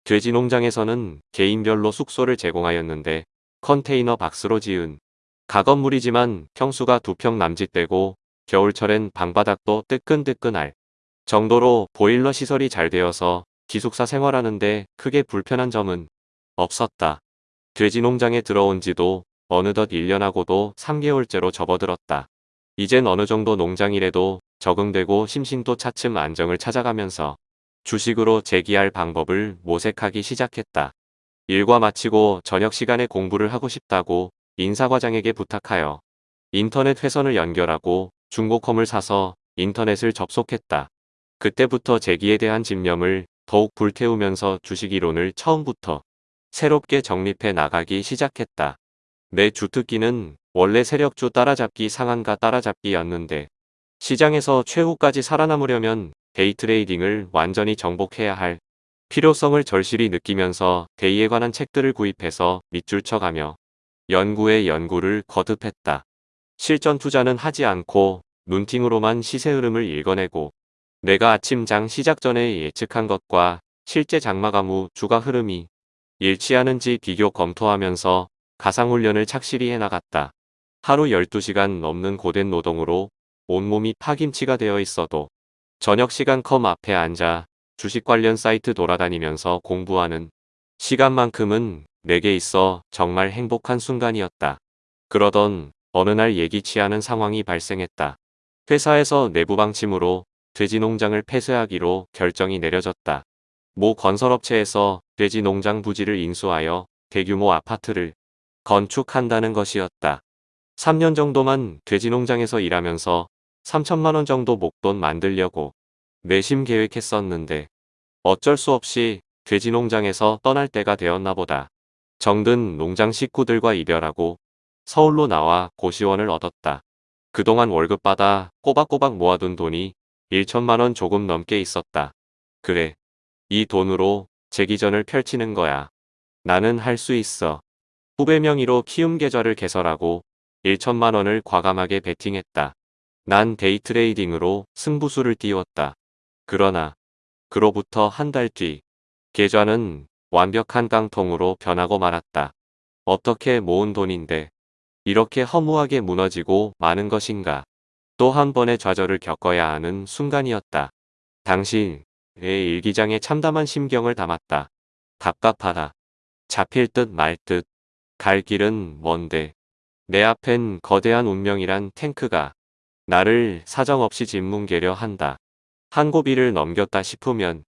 돼지 농장에서는 개인별로 숙소를 제공하였는데 컨테이너 박스로 지은 가건물이지만 평수가 두 평 남짓 되고 겨울철엔 방바닥도 뜨끈뜨끈할 정도로 보일러 시설이 잘 되어서 기숙사 생활하는데 크게 불편한 점은 없었다. 돼지 농장에 들어온 지도 어느덧 1년하고도 3개월째로 접어들었다. 이젠 어느 정도 농장일에도 적응되고 심신도 차츰 안정을 찾아가면서 주식으로 재기할 방법을 모색하기 시작했다. 일과 마치고 저녁 시간에 공부를 하고 싶다고 인사과장에게 부탁하여 인터넷 회선을 연결하고 중고컴을 사서 인터넷을 접속했다. 그때부터 재기에 대한 집념을 더욱 불태우면서 주식 이론을 처음부터 새롭게 정립해 나가기 시작했다. 내 주특기는 원래 세력주 따라잡기 상한가 따라잡기였는데 시장에서 최후까지 살아남으려면 데이 트레이딩을 완전히 정복해야 할 필요성을 절실히 느끼면서 데이에 관한 책들을 구입해서 밑줄 쳐가며 연구에 연구를 거듭했다. 실전 투자는 하지 않고 눈팅으로만 시세 흐름을 읽어내고 내가 아침 장 시작 전에 예측한 것과 실제 장마감 후 주가 흐름이 일치하는지 비교 검토하면서 가상훈련을 착실히 해나갔다. 하루 12시간 넘는 고된 노동으로 온몸이 파김치가 되어 있어도 저녁 시간 컴 앞에 앉아 주식 관련 사이트 돌아다니면서 공부하는 시간만큼은 내게 있어 정말 행복한 순간이었다. 그러던 어느 날 예기치 않은 상황이 발생했다. 회사에서 내부 방침으로 돼지 농장을 폐쇄하기로 결정이 내려졌다. 모 건설업체에서 돼지 농장 부지를 인수하여 대규모 아파트를 건축한다는 것이었다. 3년 정도만 돼지 농장에서 일하면서 3천만 원 정도 목돈 만들려고 내심 계획했었는데 어쩔 수 없이 돼지 농장에서 떠날 때가 되었나 보다. 정든 농장 식구들과 이별하고 서울로 나와 고시원을 얻었다. 그동안 월급 받아 꼬박꼬박 모아둔 돈이 1천만 원 조금 넘게 있었다. 그래. 이 돈으로 재기전을 펼치는 거야. 나는 할 수 있어. 후배 명의로 키움 계좌를 개설하고 1천만 원을 과감하게 베팅했다. 난 데이트레이딩으로 승부수를 띄웠다. 그러나 그로부터 한 달 뒤 계좌는 완벽한 깡통으로 변하고 말았다. 어떻게 모은 돈인데 이렇게 허무하게 무너지고 마는 것인가. 또 한 번의 좌절을 겪어야 하는 순간이었다. 당신의 일기장에 참담한 심경을 담았다. 답답하다. 잡힐 듯 말 듯. 갈 길은 먼데. 내 앞엔 거대한 운명이란 탱크가 나를 사정없이 짓뭉개려 한다. 한 고비를 넘겼다 싶으면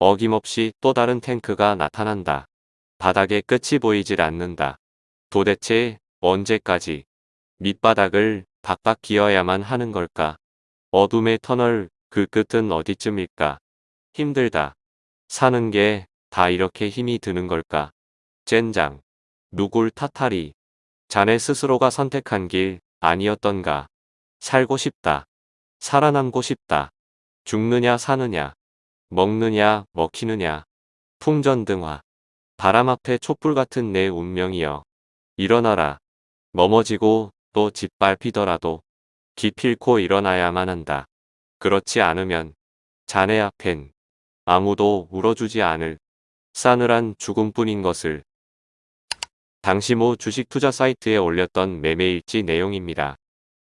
어김없이 또 다른 탱크가 나타난다. 바닥에 끝이 보이질 않는다. 도대체 언제까지 밑바닥을 박박 기어야만 하는 걸까? 어둠의 터널 그 끝은 어디쯤일까? 힘들다. 사는 게 다 이렇게 힘이 드는 걸까? 젠장. 누굴 탓하리. 자네 스스로가 선택한 길 아니었던가. 살고 싶다. 살아남고 싶다. 죽느냐 사느냐. 먹느냐 먹히느냐. 풍전등화. 바람 앞에 촛불 같은 내 운명이여. 일어나라. 넘어지고 또 짓밟히더라도 기필코 일어나야만 한다. 그렇지 않으면 자네 앞엔 아무도 울어주지 않을 싸늘한 죽음뿐인 것을 당시 모 주식 투자 사이트에 올렸던 매매일지 내용입니다.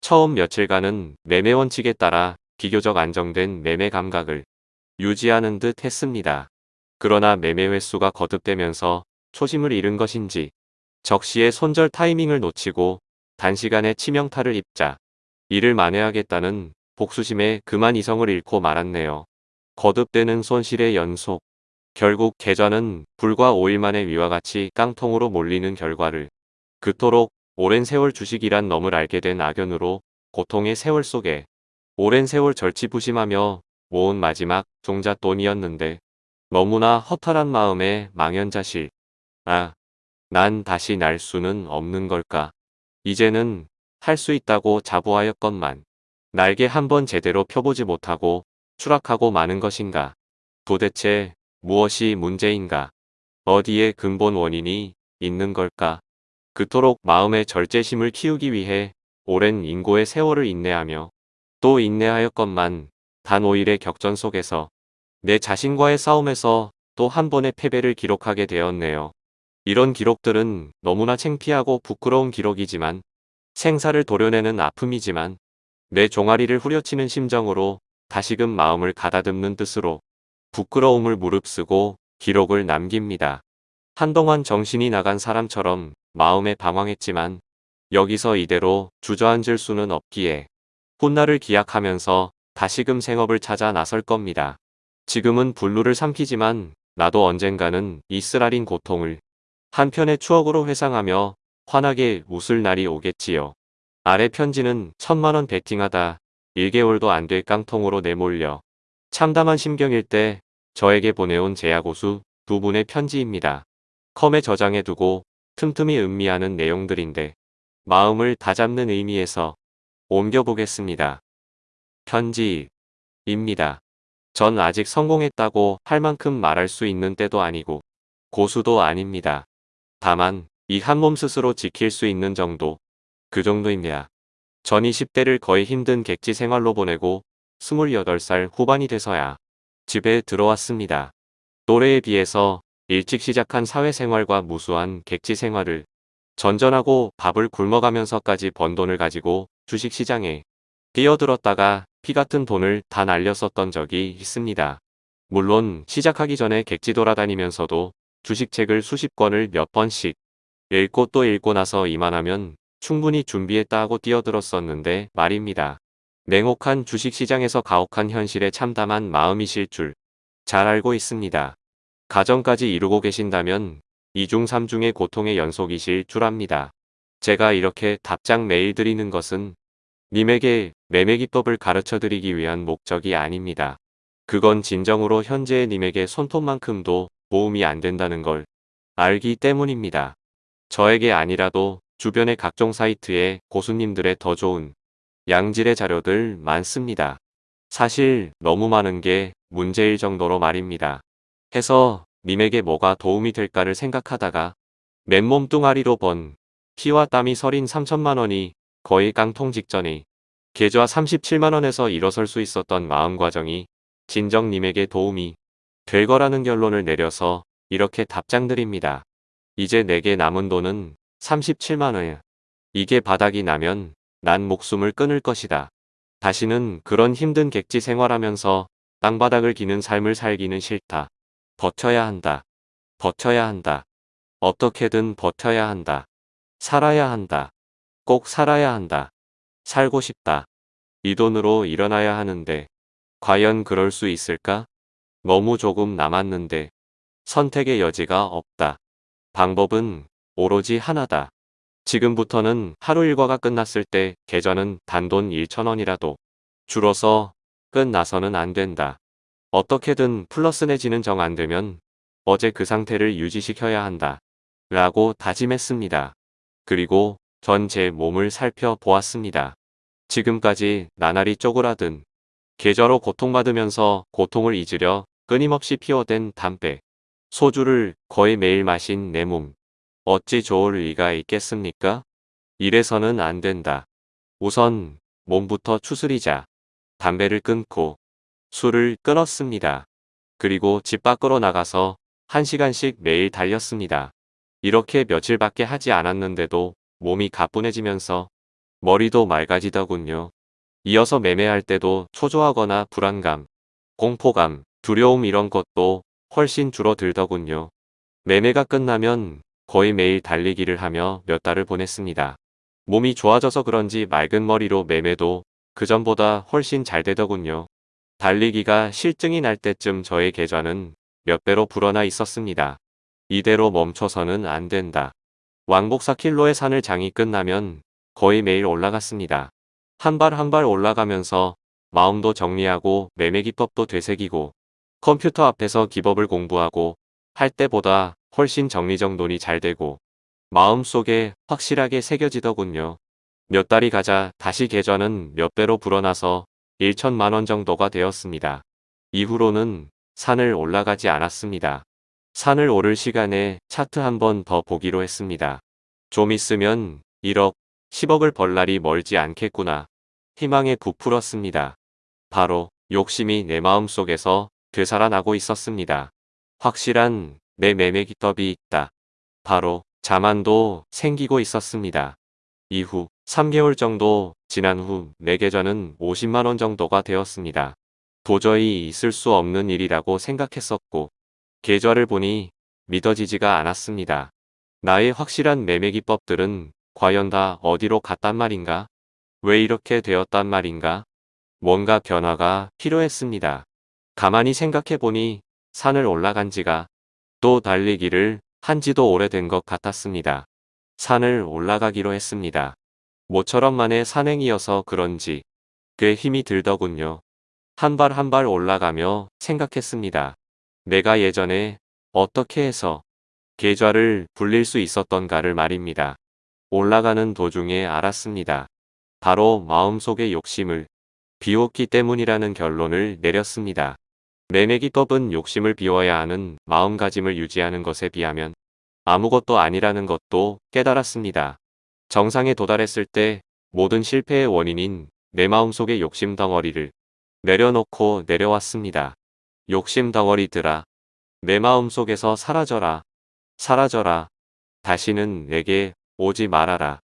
처음 며칠간은 매매 원칙에 따라 비교적 안정된 매매 감각을 유지하는 듯 했습니다. 그러나 매매 횟수가 거듭되면서 초심을 잃은 것인지 적시에 손절 타이밍을 놓치고 단시간에 치명타를 입자 이를 만회하겠다는 복수심에 그만 이성을 잃고 말았네요. 거듭되는 손실의 연속 결국 계좌는 불과 5일 만에 위와 같이 깡통으로 몰리는 결과를 그토록 오랜 세월 주식이란 놈을 알게 된 악연으로 고통의 세월 속에 오랜 세월 절치부심하며 모은 마지막 종잣돈이었는데 너무나 허탈한 마음에 망연자실. 아, 난 다시 날 수는 없는 걸까. 이제는 할 수 있다고 자부하였건만 날개 한번 제대로 펴보지 못하고 추락하고 마는 것인가. 도대체 무엇이 문제인가? 어디에 근본 원인이 있는 걸까? 그토록 마음의 절제심을 키우기 위해 오랜 인고의 세월을 인내하며 또 인내하였건만 단 5일의 격전 속에서 내 자신과의 싸움에서 또 한 번의 패배를 기록하게 되었네요. 이런 기록들은 너무나 창피하고 부끄러운 기록이지만 생사를 도려내는 아픔이지만 내 종아리를 후려치는 심정으로 다시금 마음을 가다듬는 뜻으로 부끄러움을 무릅쓰고 기록을 남깁니다. 한동안 정신이 나간 사람처럼 마음에 방황했지만 여기서 이대로 주저앉을 수는 없기에 훗날을 기약하면서 다시금 생업을 찾아 나설 겁니다. 지금은 불루를 삼키지만 나도 언젠가는 이 쓰라린 고통을 한편의 추억으로 회상하며 환하게 웃을 날이 오겠지요. 아래 편지는 천만원 베팅하다 1개월도 안 될 깡통으로 내몰려 참담한 심경일 때 저에게 보내온 제야고수 두 분의 편지입니다. 컴에 저장해두고 틈틈이 음미하는 내용들인데 마음을 다잡는 의미에서 옮겨보겠습니다. 편지입니다. 전 아직 성공했다고 할 만큼 말할 수 있는 때도 아니고 고수도 아닙니다. 다만 이 한 몸 스스로 지킬 수 있는 정도 그 정도입니다. 전 20대를 거의 힘든 객지 생활로 보내고 28살 후반이 돼서야 집에 들어왔습니다. 또래에 비해서 일찍 시작한 사회생활과 무수한 객지 생활을 전전하고 밥을 굶어가면서까지 번 돈을 가지고 주식시장에 뛰어들었다가 피 같은 돈을 다 날렸었던 적이 있습니다. 물론 시작하기 전에 객지 돌아다니면서도 주식책을 수십 권을 몇 번씩 읽고 또 읽고 나서 이만하면 충분히 준비했다 하고 뛰어들었었는데 말입니다. 냉혹한 주식시장에서 가혹한 현실에 참담한 마음이실 줄 잘 알고 있습니다. 가정까지 이루고 계신다면 2중 3중의 고통의 연속이실 줄 압니다. 제가 이렇게 답장 메일 드리는 것은 님에게 매매기법을 가르쳐 드리기 위한 목적이 아닙니다. 그건 진정으로 현재의 님에게 손톱만큼도 도움이 안 된다는 걸 알기 때문입니다. 저에게 아니라도 주변의 각종 사이트에 고수님들의 더 좋은 양질의 자료들 많습니다. 사실 너무 많은 게 문제일 정도로 말입니다. 해서 님에게 뭐가 도움이 될까를 생각하다가 맨몸 뚱아리로 번 피와 땀이 서린 3천만 원이 거의 깡통 직전에 계좌 37만 원에서 일어설 수 있었던 마음 과정이 진정님에게 도움이 될 거라는 결론을 내려서 이렇게 답장드립니다. 이제 내게 남은 돈은 37만 원. 이게 바닥이 나면 난 목숨을 끊을 것이다. 다시는 그런 힘든 객지 생활하면서 땅바닥을 기는 삶을 살기는 싫다. 버텨야 한다. 버텨야 한다. 어떻게든 버텨야 한다. 살아야 한다. 꼭 살아야 한다. 살고 싶다. 이 돈으로 일어나야 하는데 과연 그럴 수 있을까? 너무 조금 남았는데 선택의 여지가 없다. 방법은 오로지 하나다. 지금부터는 하루 일과가 끝났을 때 계좌는 단돈 1천원이라도 줄어서 끝나서는 안 된다. 어떻게든 플러스 내지는 정 안 되면 어제 그 상태를 유지시켜야 한다. 라고 다짐했습니다. 그리고 전 제 몸을 살펴보았습니다. 지금까지 나날이 쪼그라든 계좌로 고통받으면서 고통을 잊으려 끊임없이 피워댄 담배, 소주를 거의 매일 마신 내 몸. 어찌 좋을 리가 있겠습니까? 이래서는 안 된다. 우선 몸부터 추스리자. 담배를 끊고 술을 끊었습니다. 그리고 집 밖으로 나가서 한 시간씩 매일 달렸습니다. 이렇게 며칠밖에 하지 않았는데도 몸이 가뿐해지면서 머리도 맑아지더군요. 이어서 매매할 때도 초조하거나 불안감, 공포감, 두려움 이런 것도 훨씬 줄어들더군요. 매매가 끝나면 거의 매일 달리기를 하며 몇 달을 보냈습니다. 몸이 좋아져서 그런지 맑은 머리로 매매도 그전보다 훨씬 잘 되더군요. 달리기가 실증이 날 때쯤 저의 계좌는 몇 배로 불어나 있었습니다. 이대로 멈춰서는 안 된다. 왕복 4킬로의 산을 장이 끝나면 거의 매일 올라갔습니다. 한 발 한 발 올라가면서 마음도 정리하고 매매 기법도 되새기고 컴퓨터 앞에서 기법을 공부하고 할 때보다 훨씬 정리정돈이 잘 되고 마음속에 확실하게 새겨지더군요. 몇 달이 가자 다시 계좌는 몇 배로 불어나서 1천만원 정도가 되었습니다. 이후로는 산을 올라가지 않았습니다. 산을 오를 시간에 차트 한 번 더 보기로 했습니다. 좀 있으면 1억, 10억을 벌 날이 멀지 않겠구나. 희망에 부풀었습니다. 바로 욕심이 내 마음속에서 되살아나고 있었습니다. 확실한 내 매매 기법이 있다. 바로 자만도 생기고 있었습니다. 이후 3개월 정도 지난 후 내 계좌는 50만원 정도가 되었습니다. 도저히 있을 수 없는 일이라고 생각했었고 계좌를 보니 믿어지지가 않았습니다. 나의 확실한 매매 기법들은 과연 다 어디로 갔단 말인가? 왜 이렇게 되었단 말인가? 뭔가 변화가 필요했습니다. 가만히 생각해보니 산을 올라간 지가 또 달리기를 한 지도 오래된 것 같았습니다. 산을 올라가기로 했습니다. 모처럼 만의 산행이어서 그런지 꽤 힘이 들더군요. 한 발 한 발 올라가며 생각했습니다. 내가 예전에 어떻게 해서 계좌를 불릴 수 있었던가를 말입니다. 올라가는 도중에 알았습니다. 바로 마음속의 욕심을 비웠기 때문이라는 결론을 내렸습니다. 매매기법은 욕심을 비워야 하는 마음가짐을 유지하는 것에 비하면 아무것도 아니라는 것도 깨달았습니다. 정상에 도달했을 때 모든 실패의 원인인 내 마음속의 욕심 덩어리를 내려놓고 내려왔습니다. 욕심 덩어리들아 내 마음속에서 사라져라 사라져라 다시는 내게 오지 말아라.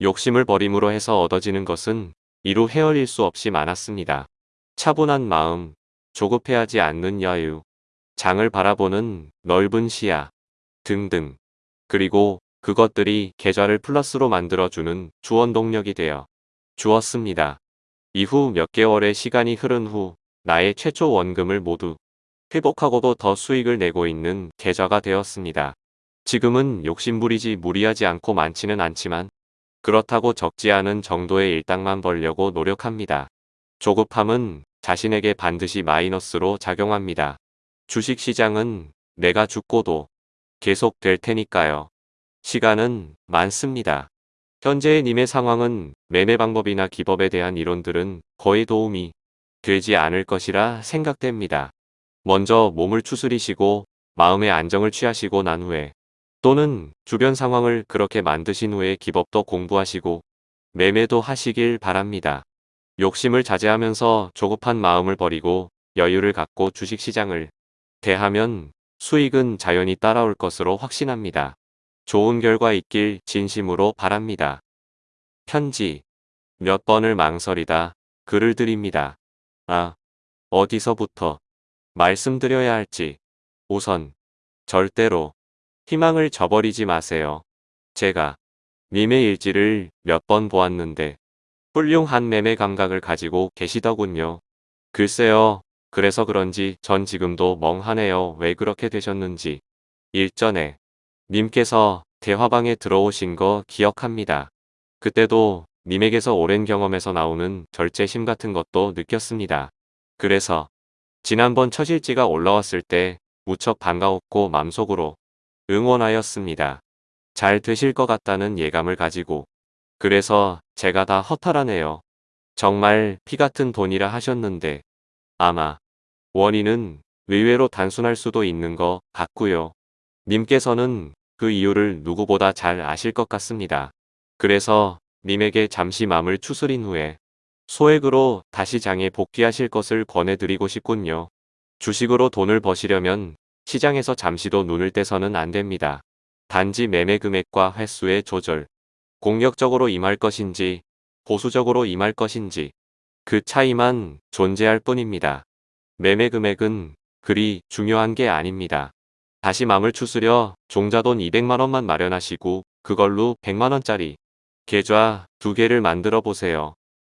욕심을 버림으로 해서 얻어지는 것은 이루 헤어릴 수 없이 많았습니다. 차분한 마음, 조급해하지 않는 여유, 장을 바라보는 넓은 시야 등등. 그리고 그것들이 계좌를 플러스로 만들어주는 주원 동력이 되어 주었습니다. 이후 몇 개월의 시간이 흐른 후 나의 최초 원금을 모두 회복하고도 더 수익을 내고 있는 계좌가 되었습니다. 지금은 욕심부리지 무리하지 않고 많지는 않지만 그렇다고 적지 않은 정도의 일당만 벌려고 노력합니다. 조급함은 자신에게 반드시 마이너스로 작용합니다. 주식시장은 내가 죽고도 계속 될 테니까요. 시간은 많습니다. 현재의 님의 상황은 매매 방법이나 기법에 대한 이론들은 거의 도움이 되지 않을 것이라 생각됩니다. 먼저 몸을 추스리시고 마음의 안정을 취하시고 난 후에 또는 주변 상황을 그렇게 만드신 후에 기법도 공부하시고 매매도 하시길 바랍니다. 욕심을 자제하면서 조급한 마음을 버리고 여유를 갖고 주식시장을 대하면 수익은 자연히 따라올 것으로 확신합니다. 좋은 결과 있길 진심으로 바랍니다. 편지. 몇 번을 망설이다 글을 드립니다. 아, 어디서부터 말씀드려야 할지. 우선, 절대로 희망을 저버리지 마세요. 제가 님의 일지를 몇 번 보았는데 훌륭한 매매 감각을 가지고 계시더군요. 글쎄요. 그래서 그런지 전 지금도 멍하네요. 왜 그렇게 되셨는지. 일전에 님께서 대화방에 들어오신 거 기억합니다. 그때도 님에게서 오랜 경험에서 나오는 절제심 같은 것도 느꼈습니다. 그래서 지난번 처실지가 올라왔을 때 무척 반가웠고 맘속으로 응원하였습니다. 잘 되실 것 같다는 예감을 가지고 그래서 제가 다 허탈하네요. 정말 피 같은 돈이라 하셨는데 아마 원인은 의외로 단순할 수도 있는 것 같고요. 님께서는 그 이유를 누구보다 잘 아실 것 같습니다. 그래서 님에게 잠시 마음을 추스린 후에 소액으로 다시 장에 복귀하실 것을 권해드리고 싶군요. 주식으로 돈을 버시려면 시장에서 잠시도 눈을 떼서는 안 됩니다. 단지 매매 금액과 횟수의 조절, 공격적으로 임할 것인지 보수적으로 임할 것인지 그 차이만 존재할 뿐입니다. 매매 금액은 그리 중요한 게 아닙니다. 다시 마음을 추스려 종자돈 200만원만 마련하시고 그걸로 100만원짜리 계좌 두 개를 만들어 보세요.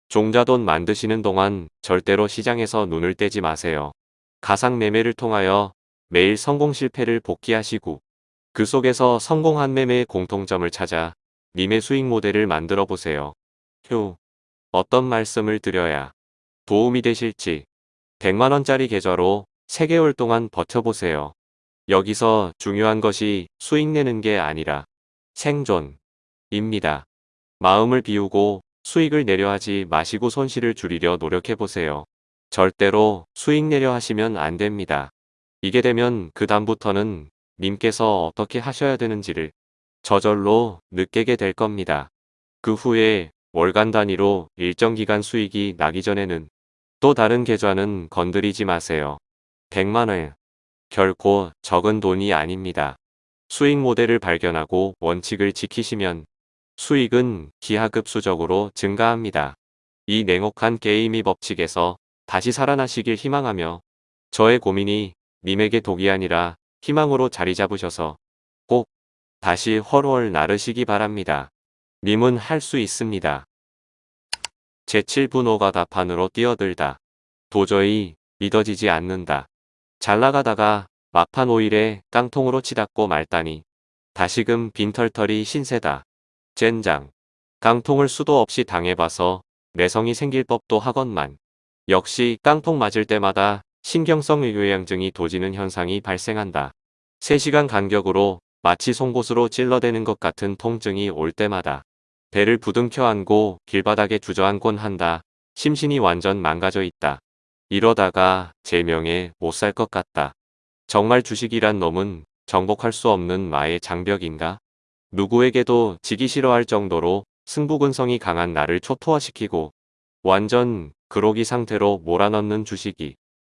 종자돈 만드시는 동안 절대로 시장에서 눈을 떼지 마세요. 가상 매매를 통하여 매일 성공 실패를 복귀하시고 그 속에서 성공한 매매의 공통점을 찾아 님의 수익 모델을 만들어 보세요. 휴, 어떤 말씀을 드려야 도움이 되실지 100만원짜리 계좌로 3개월 동안 버텨보세요. 여기서 중요한 것이 수익 내는 게 아니라 생존입니다. 마음을 비우고 수익을 내려 하지 마시고 손실을 줄이려 노력해보세요. 절대로 수익 내려 하시면 안 됩니다. 이게 되면 그 다음부터는 님께서 어떻게 하셔야 되는지를 저절로 느끼게 될 겁니다. 그 후에 월간 단위로 일정 기간 수익이 나기 전에는 또 다른 계좌는 건드리지 마세요. 100만원. 결코 적은 돈이 아닙니다. 수익 모델을 발견하고 원칙을 지키시면 수익은 기하급수적으로 증가합니다. 이 냉혹한 게임의 법칙에서 다시 살아나시길 희망하며 저의 고민이 님에게 독이 아니라 희망으로 자리 잡으셔서 꼭 다시 헐월 나르시기 바랍니다. 님은 할 수 있습니다. 제7분호가 다판으로 뛰어들다. 도저히 믿어지지 않는다. 잘 나가다가 막판 오일에 깡통으로 치닫고 말다니. 다시금 빈털털이 신세다. 젠장. 깡통을 수도 없이 당해봐서 내성이 생길 법도 하건만. 역시 깡통 맞을 때마다 신경성 의궤양증이 도지는 현상이 발생한다. 3시간 간격으로 마치 송곳으로 찔러대는 것 같은 통증이 올 때마다 배를 부둥켜 안고 길바닥에 주저앉곤 한다. 심신이 완전 망가져 있다. 이러다가 제명에 못 살 것 같다. 정말 주식이란 놈은 정복할 수 없는 마의 장벽인가? 누구에게도 지기 싫어할 정도로 승부근성이 강한 나를 초토화시키고 완전 그로기 상태로 몰아넣는 주식이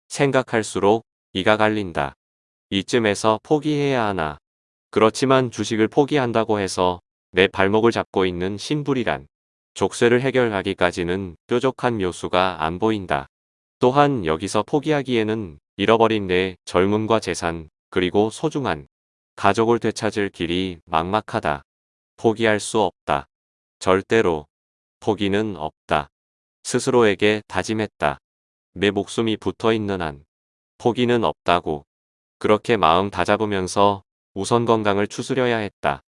생각할수록 이가 갈린다. 이쯤에서 포기해야 하나. 그렇지만 주식을 포기한다고 해서 내 발목을 잡고 있는 신불이란 족쇄를 해결하기까지는 뾰족한 묘수가 안 보인다. 또한 여기서 포기하기에는 잃어버린 내 젊음과 재산 그리고 소중한 가족을 되찾을 길이 막막하다. 포기할 수 없다. 절대로 포기는 없다. 스스로에게 다짐했다. 내 목숨이 붙어 있는 한 포기는 없다고. 그렇게 마음 다잡으면서 우선 건강을 추스려야 했다.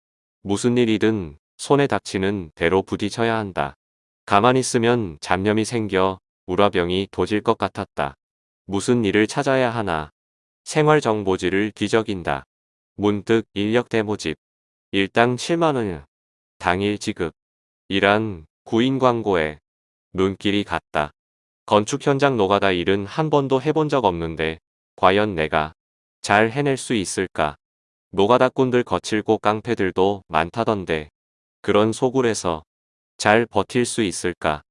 무슨 일이든 손에 닥치는 대로 부딪혀야 한다. 가만히 있으면 잡념이 생겨 우라병이 도질 것 같았다. 무슨 일을 찾아야 하나. 생활정보지를 뒤적인다. 문득 인력대 모집. 일당 7만원. 당일 지급. 이란 구인 광고에 눈길이 갔다. 건축 현장 노가다 일은 한 번도 해본 적 없는데 과연 내가 잘 해낼 수 있을까? 노가다꾼들 거칠고 깡패들도 많다던데 그런 소굴에서 잘 버틸 수 있을까?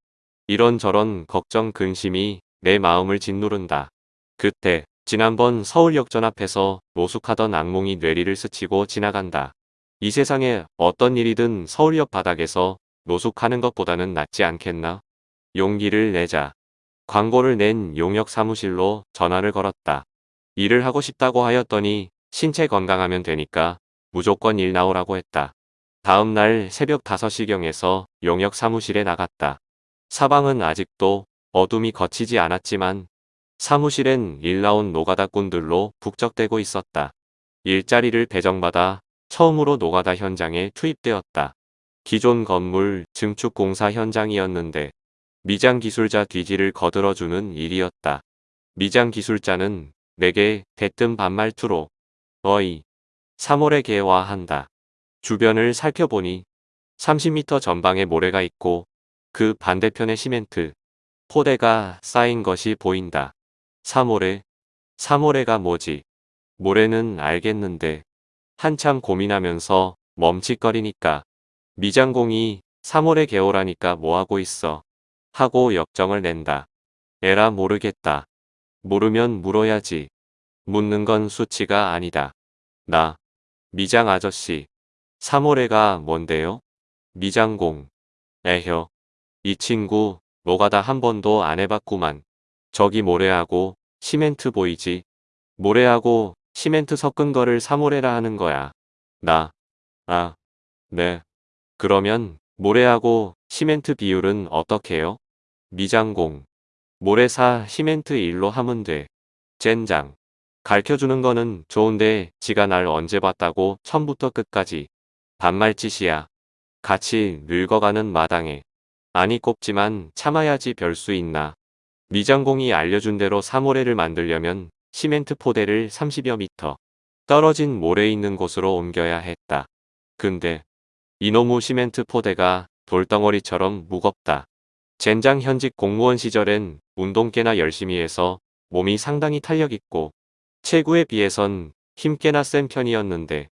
이런저런 걱정 근심이 내 마음을 짓누른다. 그때 지난번 서울역전 앞에서 노숙하던 악몽이 뇌리를 스치고 지나간다. 이 세상에 어떤 일이든 서울역 바닥에서 노숙하는 것보다는 낫지 않겠나? 용기를 내자. 광고를 낸 용역 사무실로 전화를 걸었다. 일을 하고 싶다고 하였더니 신체 건강하면 되니까 무조건 일 나오라고 했다. 다음 날 새벽 5시경에서 용역 사무실에 나갔다. 사방은 아직도 어둠이 거치지 않았지만 사무실엔 일 나온 노가다꾼들로 북적대고 있었다. 일자리를 배정받아 처음으로 노가다 현장에 투입되었다. 기존 건물 증축 공사 현장이었는데 미장 기술자 뒤지를 거들어주는 일이었다. 미장 기술자는 내게 대뜸 반말투로 어이 3월에 개화한다. 주변을 살펴보니 30m 전방에 모래가 있고 그 반대편에 시멘트, 포대가 쌓인 것이 보인다. 3월에 3월에가 뭐지? 모래는 알겠는데 한참 고민하면서 멈칫거리니까 미장공이 3월에 개오라니까 뭐하고 있어 하고 역정을 낸다. 에라 모르겠다. 모르면 물어야지. 묻는 건 수치가 아니다. 나 미장 아저씨 3월에가 뭔데요? 미장공 에혀 이 친구 노가다 한 번도 안 해봤구만. 저기 모래하고 시멘트 보이지? 모래하고 시멘트 섞은 거를 사모래라 하는 거야. 나. 아. 네. 그러면 모래하고 시멘트 비율은 어떻게요? 미장공. 모래 사 시멘트 일로 하면 돼. 젠장. 가르쳐주는 거는 좋은데 지가 날 언제 봤다고 처음부터 끝까지. 반말짓이야. 같이 늙어가는 마당에. 아니 꼽지만 참아야지 별 수 있나. 미장공이 알려준 대로 사모래를 만들려면 시멘트 포대를 30여 미터 떨어진 모래 있는 곳으로 옮겨야 했다. 근데 이놈의 시멘트 포대가 돌덩어리처럼 무겁다. 젠장 현직 공무원 시절엔 운동 꽤나 열심히 해서 몸이 상당히 탄력있고 체구에 비해선 힘 꽤나 센 편이었는데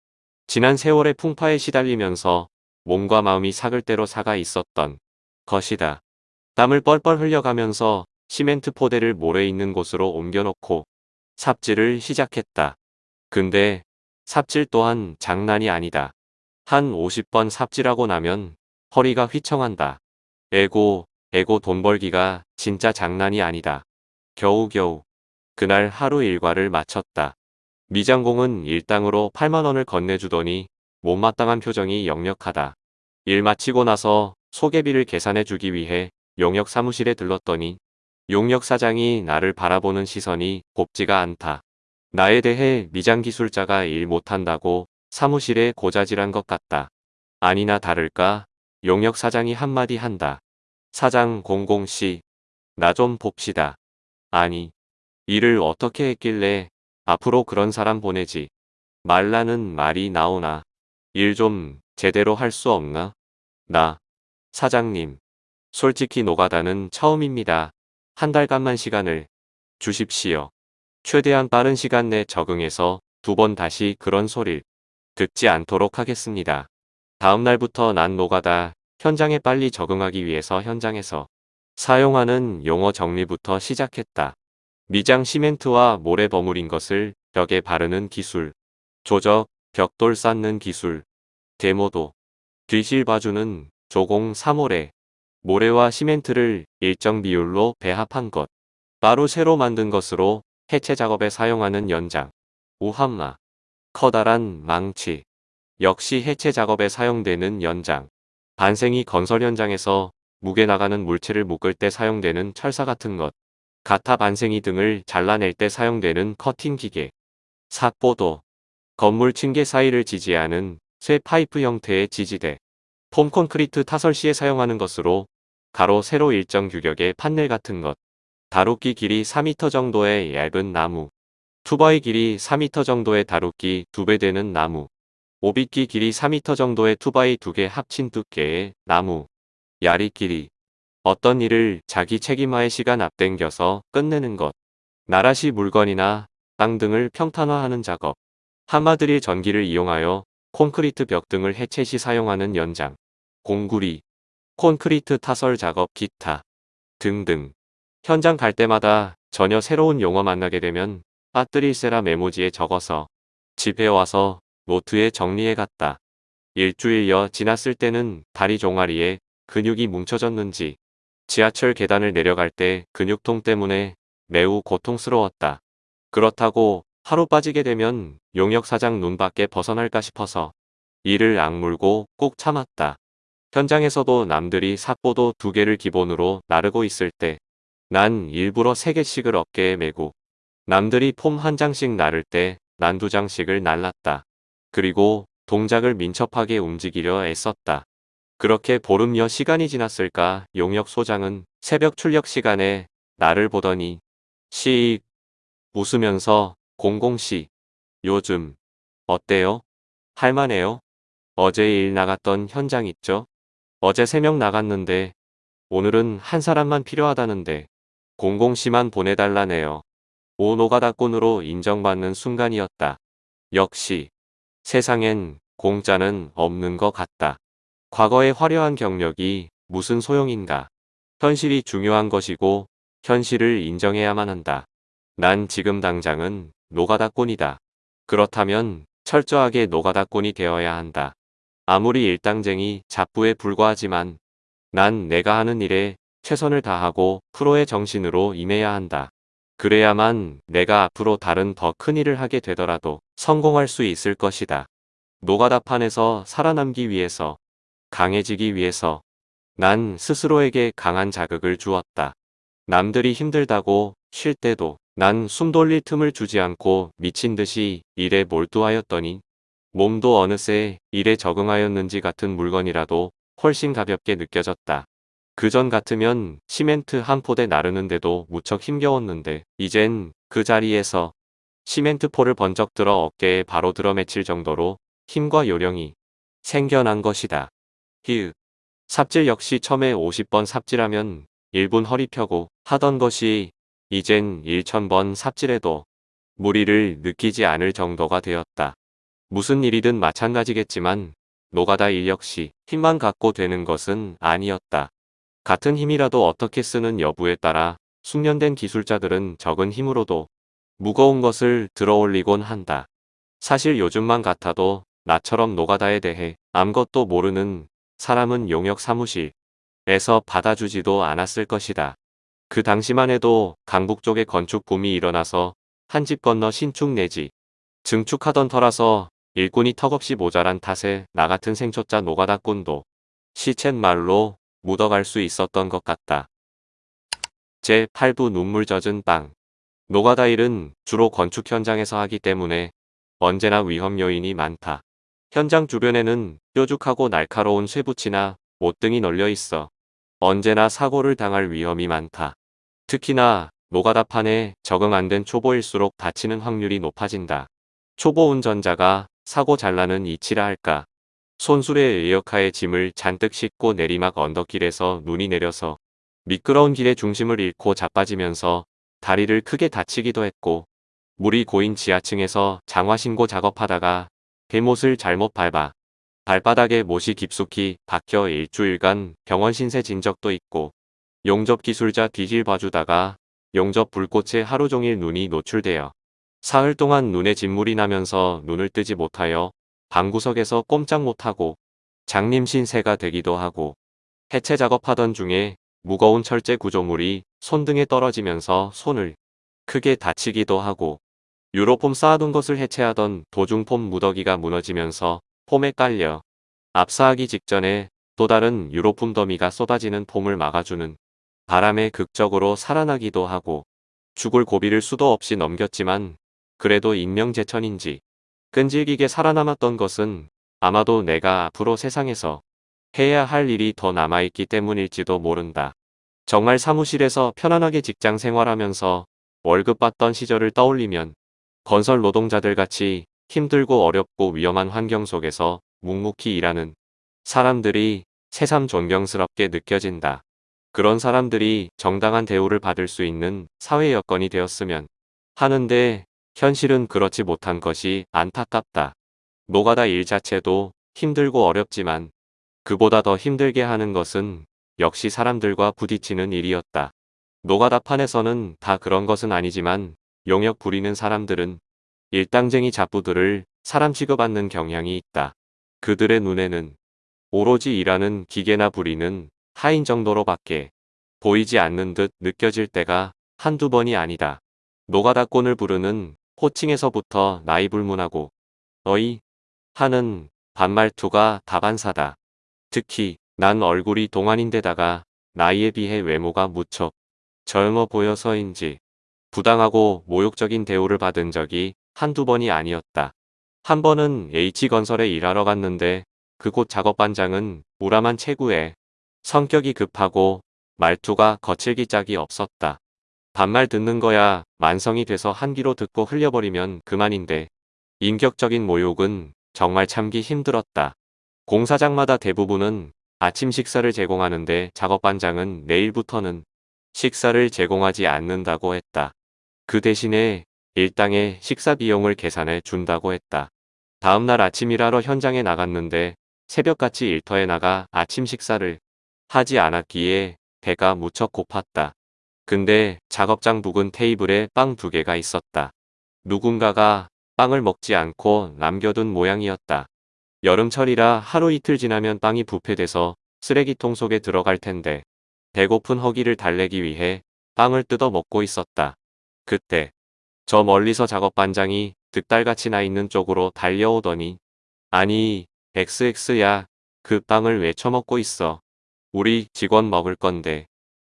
지난 세월의 풍파에 시달리면서 몸과 마음이 사글 대로 사가 있었던 것이다. 땀을 뻘뻘 흘려가면서 시멘트 포대를 모래 있는 곳으로 옮겨놓고 삽질을 시작했다. 근데 삽질 또한 장난이 아니다. 한 50번 삽질하고 나면 허리가 휘청한다. 에고, 에고 돈 벌기가 진짜 장난이 아니다. 겨우겨우 그날 하루 일과를 마쳤다. 미장공은 일당으로 8만원을 건네주더니 못마땅한 표정이 역력하다. 일 마치고 나서 소개비를 계산해주기 위해 용역 사무실에 들렀더니 용역 사장이 나를 바라보는 시선이 곱지가 않다. 나에 대해 미장 기술자가 일 못한다고 사무실에 고자질한 것 같다. 아니나 다를까 용역 사장이 한마디 한다. 사장 공공씨 나 좀 봅시다. 아니 일을 어떻게 했길래 앞으로 그런 사람 보내지 말라는 말이 나오나 일 좀 제대로 할 수 없나? 나 사장님 솔직히 노가다는 처음입니다. 한 달간만 시간을 주십시오. 최대한 빠른 시간 내 적응해서 두 번 다시 그런 소릴 듣지 않도록 하겠습니다. 다음 날부터 난 노가다 현장에 빨리 적응하기 위해서 현장에서 사용하는 용어 정리부터 시작했다. 미장 시멘트와 모래 버무린 것을 벽에 바르는 기술, 조적, 벽돌 쌓는 기술, 데모도, 뒤실 봐주는 조공 3호래, 모래와 시멘트를 일정 비율로 배합한 것. 바로 새로 만든 것으로 해체 작업에 사용하는 연장. 우함마. 커다란 망치. 역시 해체 작업에 사용되는 연장. 반생이 건설 현장에서 무게 나가는 물체를 묶을 때 사용되는 철사 같은 것. 가타 반생이 등을 잘라낼 때 사용되는 커팅 기계. 삭보도. 건물 층계 사이를 지지하는 쇠 파이프 형태의 지지대. 폼 콘크리트 타설 시에 사용하는 것으로 가로 세로 일정 규격의 판넬 같은 것. 다루끼 길이 4m 정도의 얇은 나무. 투바이 길이 4m 정도의 다루끼 2배 되는 나무. 오비끼 길이 4m 정도의 투바이 2개 합친 두께의 나무. 야리끼리. 어떤 일을 자기 책임하에 시간 앞당겨서 끝내는 것. 나라시 물건이나 땅 등을 평탄화하는 작업. 한마들이 전기를 이용하여 콘크리트 벽 등을 해체 시 사용하는 연장. 공구리, 콘크리트 타설 작업 기타 등등. 현장 갈 때마다 전혀 새로운 용어 만나게 되면 빠뜨릴세라 메모지에 적어서 집에 와서 노트에 정리해 갔다. 일주일여 지났을 때는 다리 종아리에 근육이 뭉쳐졌는지 지하철 계단을 내려갈 때 근육통 때문에 매우 고통스러웠다. 그렇다고 하루 빠지게 되면 용역 사장 눈 밖에 벗어날까 싶어서 이를 악물고 꾹 참았다. 현장에서도 남들이 삿보도 두 개를 기본으로 나르고 있을 때 난 일부러 세 개씩을 어깨에 메고 남들이 폼 한 장씩 나를 때 난 두 장씩을 날랐다. 그리고 동작을 민첩하게 움직이려 애썼다. 그렇게 보름여 시간이 지났을까 용역 소장은 새벽 출력 시간에 나를 보더니 씩 웃으면서 공공씨 요즘 어때요? 할만해요? 어제 일 나갔던 현장 있죠? 어제 세명 나갔는데 오늘은 한 사람만 필요하다는데 공공씨만 보내달라네요. 오 노가다꾼으로 인정받는 순간이었다. 역시 세상엔 공짜는 없는 것 같다. 과거의 화려한 경력이 무슨 소용인가. 현실이 중요한 것이고 현실을 인정해야만 한다. 난 지금 당장은 노가다꾼이다. 그렇다면 철저하게 노가다꾼이 되어야 한다. 아무리 일당쟁이 잡부에 불과하지만 난 내가 하는 일에 최선을 다하고 프로의 정신으로 임해야 한다. 그래야만 내가 앞으로 다른 더 큰 일을 하게 되더라도 성공할 수 있을 것이다. 노가다판에서 살아남기 위해서 강해지기 위해서 난 스스로에게 강한 자극을 주었다. 남들이 힘들다고 쉴 때도 난 숨 돌릴 틈을 주지 않고 미친 듯이 일에 몰두하였더니 몸도 어느새 일에 적응하였는지 같은 물건이라도 훨씬 가볍게 느껴졌다. 그전 같으면 시멘트 한 포대 나르는데도 무척 힘겨웠는데 이젠 그 자리에서 시멘트 포를 번쩍 들어 어깨에 바로 들어맺힐 정도로 힘과 요령이 생겨난 것이다. 히읗. 삽질 역시 처음에 50번 삽질하면 1분 허리 펴고 하던 것이 이젠 1000번 삽질해도 무리를 느끼지 않을 정도가 되었다. 무슨 일이든 마찬가지겠지만 노가다 일 역시 힘만 갖고 되는 것은 아니었다. 같은 힘이라도 어떻게 쓰는 여부에 따라 숙련된 기술자들은 적은 힘으로도 무거운 것을 들어올리곤 한다. 사실 요즘만 같아도 나처럼 노가다에 대해 아무것도 모르는 사람은 용역 사무실에서 받아주지도 않았을 것이다. 그 당시만 해도 강북 쪽에 건축 붐이 일어나서 한 집 건너 신축 내지 증축하던 터라서 일꾼이 턱없이 모자란 탓에 나 같은 생초자 노가다꾼도 시쳇말로 묻어갈 수 있었던 것 같다. 제8부 눈물 젖은 빵 노가다 일은 주로 건축 현장에서 하기 때문에 언제나 위험 요인이 많다. 현장 주변에는 뾰족하고 날카로운 쇠붙이나 못 등이 널려 있어 언제나 사고를 당할 위험이 많다. 특히나 노가다판에 적응 안 된 초보일수록 다치는 확률이 높아진다. 초보 운전자가 사고 잘 나는 이치라 할까. 손술의 에어카에 짐을 잔뜩 싣고 내리막 언덕길에서 눈이 내려서 미끄러운 길의 중심을 잃고 자빠지면서 다리를 크게 다치기도 했고 물이 고인 지하층에서 장화신고 작업하다가 대못을 잘못 밟아 발바닥에 못이 깊숙이 박혀 일주일간 병원 신세 진 적도 있고 용접 기술자 뒤질 봐주다가 용접 불꽃에 하루 종일 눈이 노출되어 사흘 동안 눈에 진물이 나면서 눈을 뜨지 못하여 방구석에서 꼼짝 못하고 장님 신세가 되기도 하고 해체 작업하던 중에 무거운 철제 구조물이 손등에 떨어지면서 손을 크게 다치기도 하고 유로폼 쌓아둔 것을 해체하던 도중 폼 무더기가 무너지면서 폼에 깔려 압사하기 직전에 또 다른 유로폼 더미가 쏟아지는 폼을 막아주는 바람에 극적으로 살아나기도 하고 죽을 고비를 수도 없이 넘겼지만 그래도 인명재천인지 끈질기게 살아남았던 것은 아마도 내가 앞으로 세상에서 해야 할 일이 더 남아있기 때문일지도 모른다. 정말 사무실에서 편안하게 직장 생활하면서 월급 받던 시절을 떠올리면 건설 노동자들 같이 힘들고 어렵고 위험한 환경 속에서 묵묵히 일하는 사람들이 새삼 존경스럽게 느껴진다. 그런 사람들이 정당한 대우를 받을 수 있는 사회 여건이 되었으면 하는데 현실은 그렇지 못한 것이 안타깝다. 노가다 일 자체도 힘들고 어렵지만 그보다 더 힘들게 하는 것은 역시 사람들과 부딪히는 일이었다. 노가다판에서는 다 그런 것은 아니지만 용역 부리는 사람들은 일당쟁이 잡부들을 사람 취급하는 경향이 있다. 그들의 눈에는 오로지 일하는 기계나 부리는 하인 정도로밖에 보이지 않는 듯 느껴질 때가 한두 번이 아니다. 노가다꾼을 부르는 호칭에서부터 나이 불문하고 어이 하는 반말투가 다반사다. 특히 난 얼굴이 동안인데다가 나이에 비해 외모가 무척 젊어 보여서인지 부당하고 모욕적인 대우를 받은 적이 한두 번이 아니었다. 한 번은 H건설에 일하러 갔는데 그곳 작업반장은 우람한 체구에 성격이 급하고 말투가 거칠기 짝이 없었다. 반말 듣는 거야 만성이 돼서 한 귀로 듣고 흘려버리면 그만인데 인격적인 모욕은 정말 참기 힘들었다. 공사장마다 대부분은 아침 식사를 제공하는데 작업반장은 내일부터는 식사를 제공하지 않는다고 했다. 그 대신에 일당의 식사 비용을 계산해 준다고 했다. 다음날 아침 일하러 현장에 나갔는데 새벽같이 일터에 나가 아침 식사를 하지 않았기에 배가 무척 고팠다. 근데 작업장 부근 테이블에 빵 두 개가 있었다. 누군가가 빵을 먹지 않고 남겨둔 모양이었다. 여름철이라 하루 이틀 지나면 빵이 부패돼서 쓰레기통 속에 들어갈 텐데 배고픈 허기를 달래기 위해 빵을 뜯어 먹고 있었다. 그때 저 멀리서 작업반장이 득달같이 나 있는 쪽으로 달려오더니 아니 XX야 그 빵을 왜 처먹고 있어. 우리 직원 먹을 건데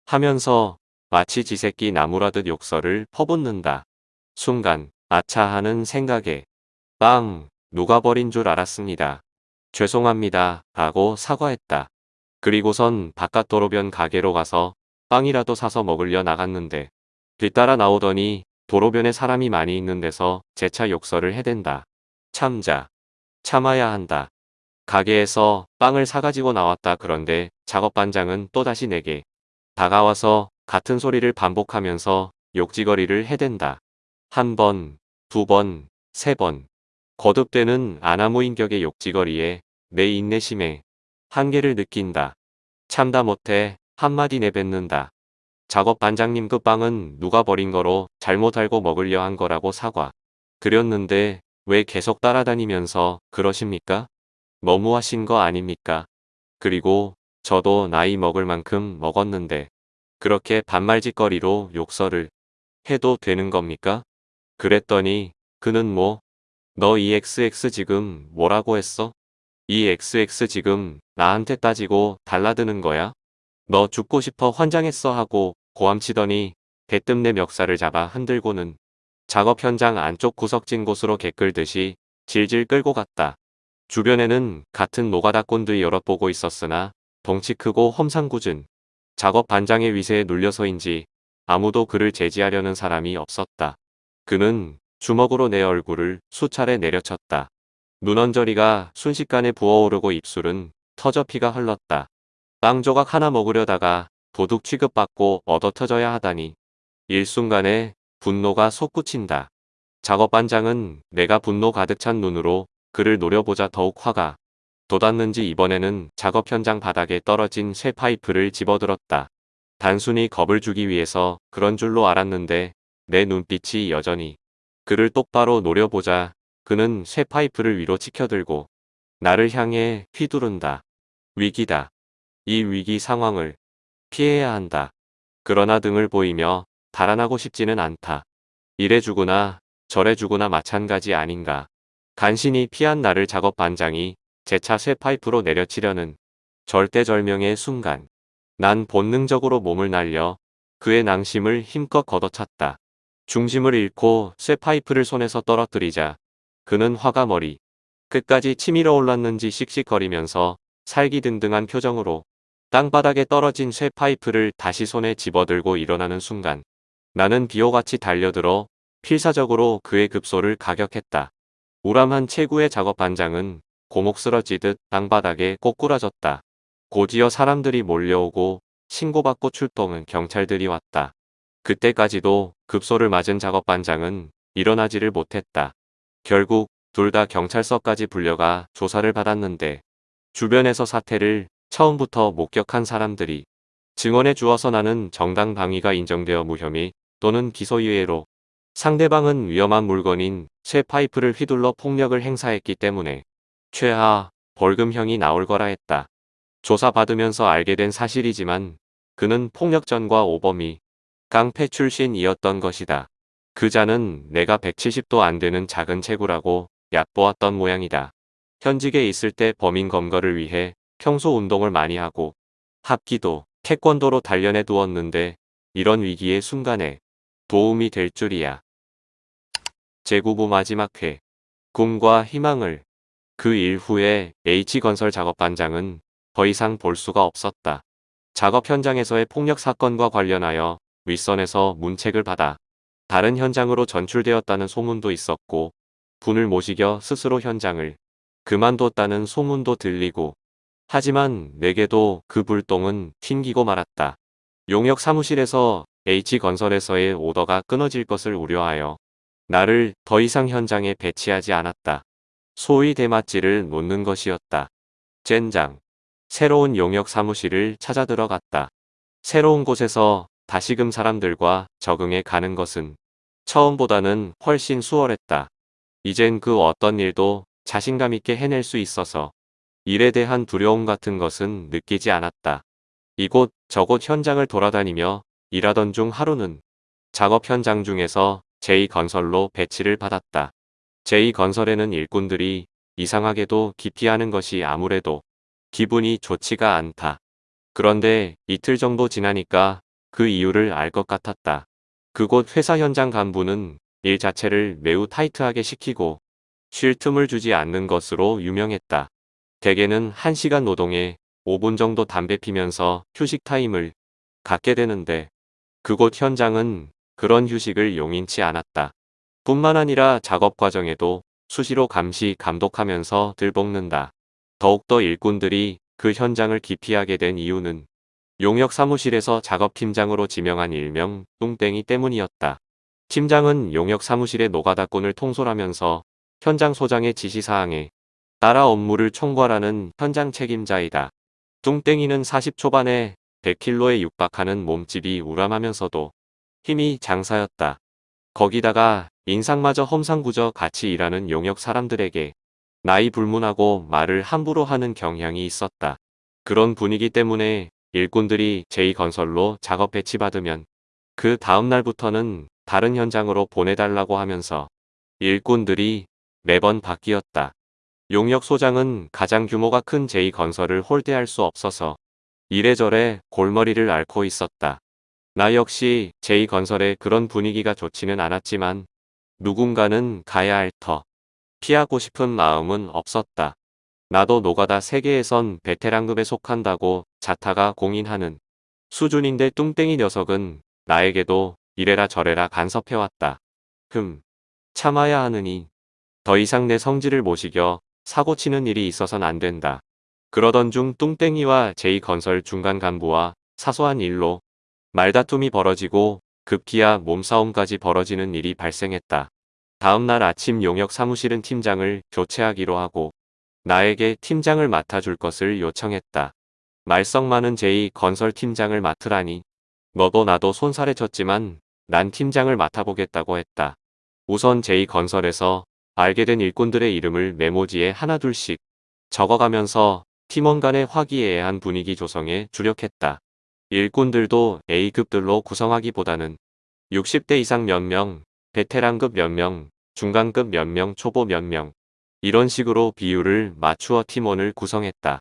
하면서 마치 지새끼 나무라듯 욕설을 퍼붓는다. 순간 아차 하는 생각에 빵 누가 버린 줄 알았습니다. 죄송합니다 하고 사과했다. 그리고선 바깥 도로변 가게로 가서 빵이라도 사서 먹으려 나갔는데 뒤따라 나오더니 도로변에 사람이 많이 있는 데서 재차 욕설을 해댄다. 참자. 참아야 한다. 가게에서 빵을 사가지고 나왔다 그런데 작업반장은 또다시 내게 다가와서 같은 소리를 반복하면서 욕지거리를 해댄다. 한 번, 두 번, 세 번. 거듭되는 아나무인격의 욕지거리에 내 인내심에 한계를 느낀다. 참다 못해 한마디 내뱉는다. 작업 반장님 그 빵은 누가 버린 거로 잘못 알고 먹으려 한 거라고 사과. 그렸는데 왜 계속 따라다니면서 그러십니까? 너무하신 거 아닙니까? 그리고 저도 나이 먹을 만큼 먹었는데 그렇게 반말짓거리로 욕설을 해도 되는 겁니까? 그랬더니 그는 뭐 너 이 XX 지금 뭐라고 했어? 이 XX 지금 나한테 따지고 달라드는 거야? 너 죽고 싶어 환장했어 하고 고함치더니 대뜸 내 멱살을 잡아 흔들고는 작업 현장 안쪽 구석진 곳으로 개끌듯이 질질 끌고 갔다. 주변에는 같은 노가다꾼들이 여럿 보고 있었으나 덩치 크고 험상궂은 작업 반장의 위세에 눌려서인지 아무도 그를 제지하려는 사람이 없었다. 그는 주먹으로 내 얼굴을 수차례 내려쳤다. 눈언저리가 순식간에 부어오르고 입술은 터져 피가 흘렀다. 빵 조각 하나 먹으려다가 도둑 취급받고 얻어 터져야 하다니. 일순간에 분노가 솟구친다. 작업반장은 내가 분노 가득 찬 눈으로 그를 노려보자 더욱 화가 돋았는지 이번에는 작업 현장 바닥에 떨어진 쇠 파이프를 집어들었다. 단순히 겁을 주기 위해서 그런 줄로 알았는데 내 눈빛이 여전히 그를 똑바로 노려보자 그는 쇠 파이프를 위로 치켜들고 나를 향해 휘두른다. 위기다. 이 위기 상황을 피해야 한다. 그러나 등을 보이며 달아나고 싶지는 않다. 이래 주구나 저래 주구나 마찬가지 아닌가. 간신히 피한 나를 작업 반장이 재차 쇠 파이프로 내려치려는 절대절명의 순간 난 본능적으로 몸을 날려 그의 낭심을 힘껏 걷어찼다. 중심을 잃고 쇠 파이프를 손에서 떨어뜨리자 그는 화가 머리 끝까지 치밀어 올랐는지 씩씩거리면서 살기등등한 표정으로 땅바닥에 떨어진 쇠 파이프를 다시 손에 집어들고 일어나는 순간 나는 비호같이 달려들어 필사적으로 그의 급소를 가격했다. 우람한 체구의 작업 반장은 고목 쓰러지듯 땅바닥에 꼬꾸라졌다. 곧이어 사람들이 몰려오고 신고받고 출동은 경찰들이 왔다. 그때까지도 급소를 맞은 작업 반장은 일어나지를 못했다. 결국 둘 다 경찰서까지 불려가 조사를 받았는데 주변에서 사태를 처음부터 목격한 사람들이 증언해 주어서 나는 정당 방위가 인정되어 무혐의 또는 기소유예로 상대방은 위험한 물건인 쇠 파이프를 휘둘러 폭력을 행사했기 때문에 최하 벌금형이 나올 거라 했다. 조사받으면서 알게 된 사실이지만 그는 폭력전과 오범이 깡패 출신이었던 것이다. 그 자는 내가 170도 안 되는 작은 체구라고 얕보았던 모양이다. 현직에 있을 때 범인 검거를 위해 평소 운동을 많이 하고 합기도 태권도로 단련해 두었는데 이런 위기의 순간에 도움이 될 줄이야. 제9부 마지막 회 꿈과 희망을 그 일 후에 H건설 작업반장은 더 이상 볼 수가 없었다. 작업 현장에서의 폭력 사건과 관련하여 윗선에서 문책을 받아 다른 현장으로 전출되었다는 소문도 있었고 분을 모시겨 스스로 현장을 그만뒀다는 소문도 들리고 하지만 내게도 그 불똥은 튕기고 말았다. 용역 사무실에서 H건설에서의 오더가 끊어질 것을 우려하여 나를 더 이상 현장에 배치하지 않았다. 소위 대맛질을 놓는 것이었다. 젠장. 새로운 용역 사무실을 찾아 들어갔다. 새로운 곳에서 다시금 사람들과 적응해 가는 것은 처음보다는 훨씬 수월했다. 이젠 그 어떤 일도 자신감 있게 해낼 수 있어서 일에 대한 두려움 같은 것은 느끼지 않았다. 이곳 저곳 현장을 돌아다니며 일하던 중 하루는 작업 현장 중에서 제2건설로 배치를 받았다. 제2건설에는 일꾼들이 이상하게도 기피하는 것이 아무래도 기분이 좋지가 않다. 그런데 이틀 정도 지나니까 그 이유를 알 것 같았다. 그곳 회사 현장 간부는 일 자체를 매우 타이트하게 시키고 쉴 틈을 주지 않는 것으로 유명했다. 대개는 1시간 노동에 5분 정도 담배 피면서 휴식 타임을 갖게 되는데 그곳 현장은 그런 휴식을 용인치 않았다. 뿐만 아니라 작업 과정에도 수시로 감시 감독하면서 들볶는다. 더욱더 일꾼들이 그 현장을 기피하게 된 이유는 용역 사무실에서 작업팀장으로 지명한 일명 뚱땡이 때문이었다. 팀장은 용역 사무실의 노가다꾼을 통솔하면서 현장 소장의 지시사항에 따라 업무를 총괄하는 현장 책임자이다. 뚱땡이는 40 초반에 100킬로에 육박하는 몸집이 우람하면서도 힘이 장사였다. 거기다가 인상마저 험상궂어 같이 일하는 용역 사람들에게 나이 불문하고 말을 함부로 하는 경향이 있었다. 그런 분위기 때문에 일꾼들이 제2건설로 작업 배치받으면 그 다음날부터는 다른 현장으로 보내달라고 하면서 일꾼들이 매번 바뀌었다. 용역 소장은 가장 규모가 큰 제2건설을 홀대할 수 없어서 이래저래 골머리를 앓고 있었다. 나 역시 제2건설의 그런 분위기가 좋지는 않았지만 누군가는 가야 할 터. 피하고 싶은 마음은 없었다. 나도 노가다 세계에선 베테랑급에 속한다고 자타가 공인하는 수준인데 뚱땡이 녀석은 나에게도 이래라 저래라 간섭해왔다. 흠, 참아야 하느니 더 이상 내 성질을 모시겨 사고치는 일이 있어선 안 된다. 그러던 중 뚱땡이와 제2건설 중간 간부와 사소한 일로 말다툼이 벌어지고 급기야 몸싸움까지 벌어지는 일이 발생했다. 다음날 아침 용역 사무실은 팀장을 교체하기로 하고 나에게 팀장을 맡아줄 것을 요청했다. 말썽 많은 제이 건설 팀장을 맡으라니 너도 나도 손살에 쳤지만 난 팀장을 맡아보겠다고 했다. 우선 제이 건설에서 알게 된 일꾼들의 이름을 메모지에 하나둘씩 적어가면서 팀원 간의 화기애애한 분위기 조성에 주력했다. 일꾼들도 A급들로 구성하기보다는 60대 이상 몇 명, 베테랑급 몇 명, 중간급 몇 명, 초보 몇 명, 이런 식으로 비율을 맞추어 팀원을 구성했다.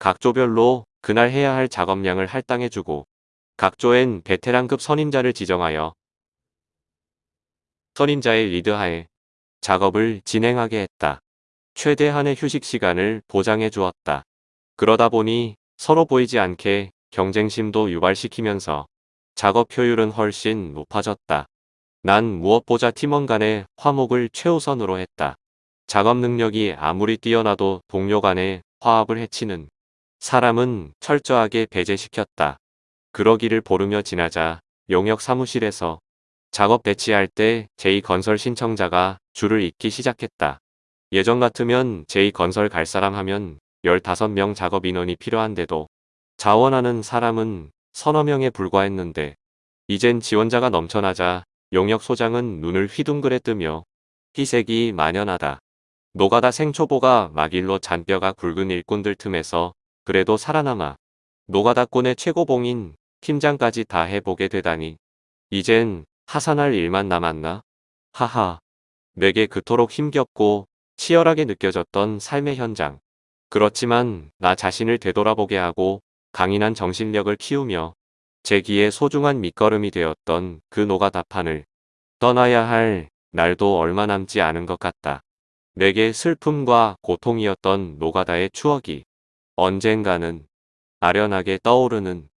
각 조별로 그날 해야 할 작업량을 할당해주고 각 조엔 베테랑급 선임자를 지정하여 선임자의 리드하에 작업을 진행하게 했다. 최대한의 휴식 시간을 보장해 주었다. 그러다 보니 서로 보이지 않게 경쟁심도 유발시키면서 작업 효율은 훨씬 높아졌다. 난 무엇보다 팀원 간의 화목을 최우선으로 했다. 작업 능력이 아무리 뛰어나도 동료 간의 화합을 해치는 사람은 철저하게 배제시켰다. 그러기를 보르며 지나자 용역 사무실에서 작업 배치할 때 제2건설 신청자가 줄을 잇기 시작했다. 예전 같으면 제2건설 갈 사람 하면 15명 작업 인원이 필요한데도 자원하는 사람은 서너 명에 불과했는데 이젠 지원자가 넘쳐나자 용역 소장은 눈을 휘둥그레 뜨며 희색이 만연하다. 노가다 생초보가 막일로 잔뼈가 굵은 일꾼들 틈에서 그래도 살아남아 노가다꾼의 최고봉인 팀장까지 다 해보게 되다니. 이젠 하산할 일만 남았나? 하하. 내게 그토록 힘겹고 치열하게 느껴졌던 삶의 현장. 그렇지만 나 자신을 되돌아보게 하고 강인한 정신력을 키우며 제 귀에 소중한 밑거름이 되었던 그 노가다판을 떠나야 할 날도 얼마 남지 않은 것 같다. 내게 슬픔과 고통이었던 노가다의 추억이 언젠가는 아련하게 떠오르는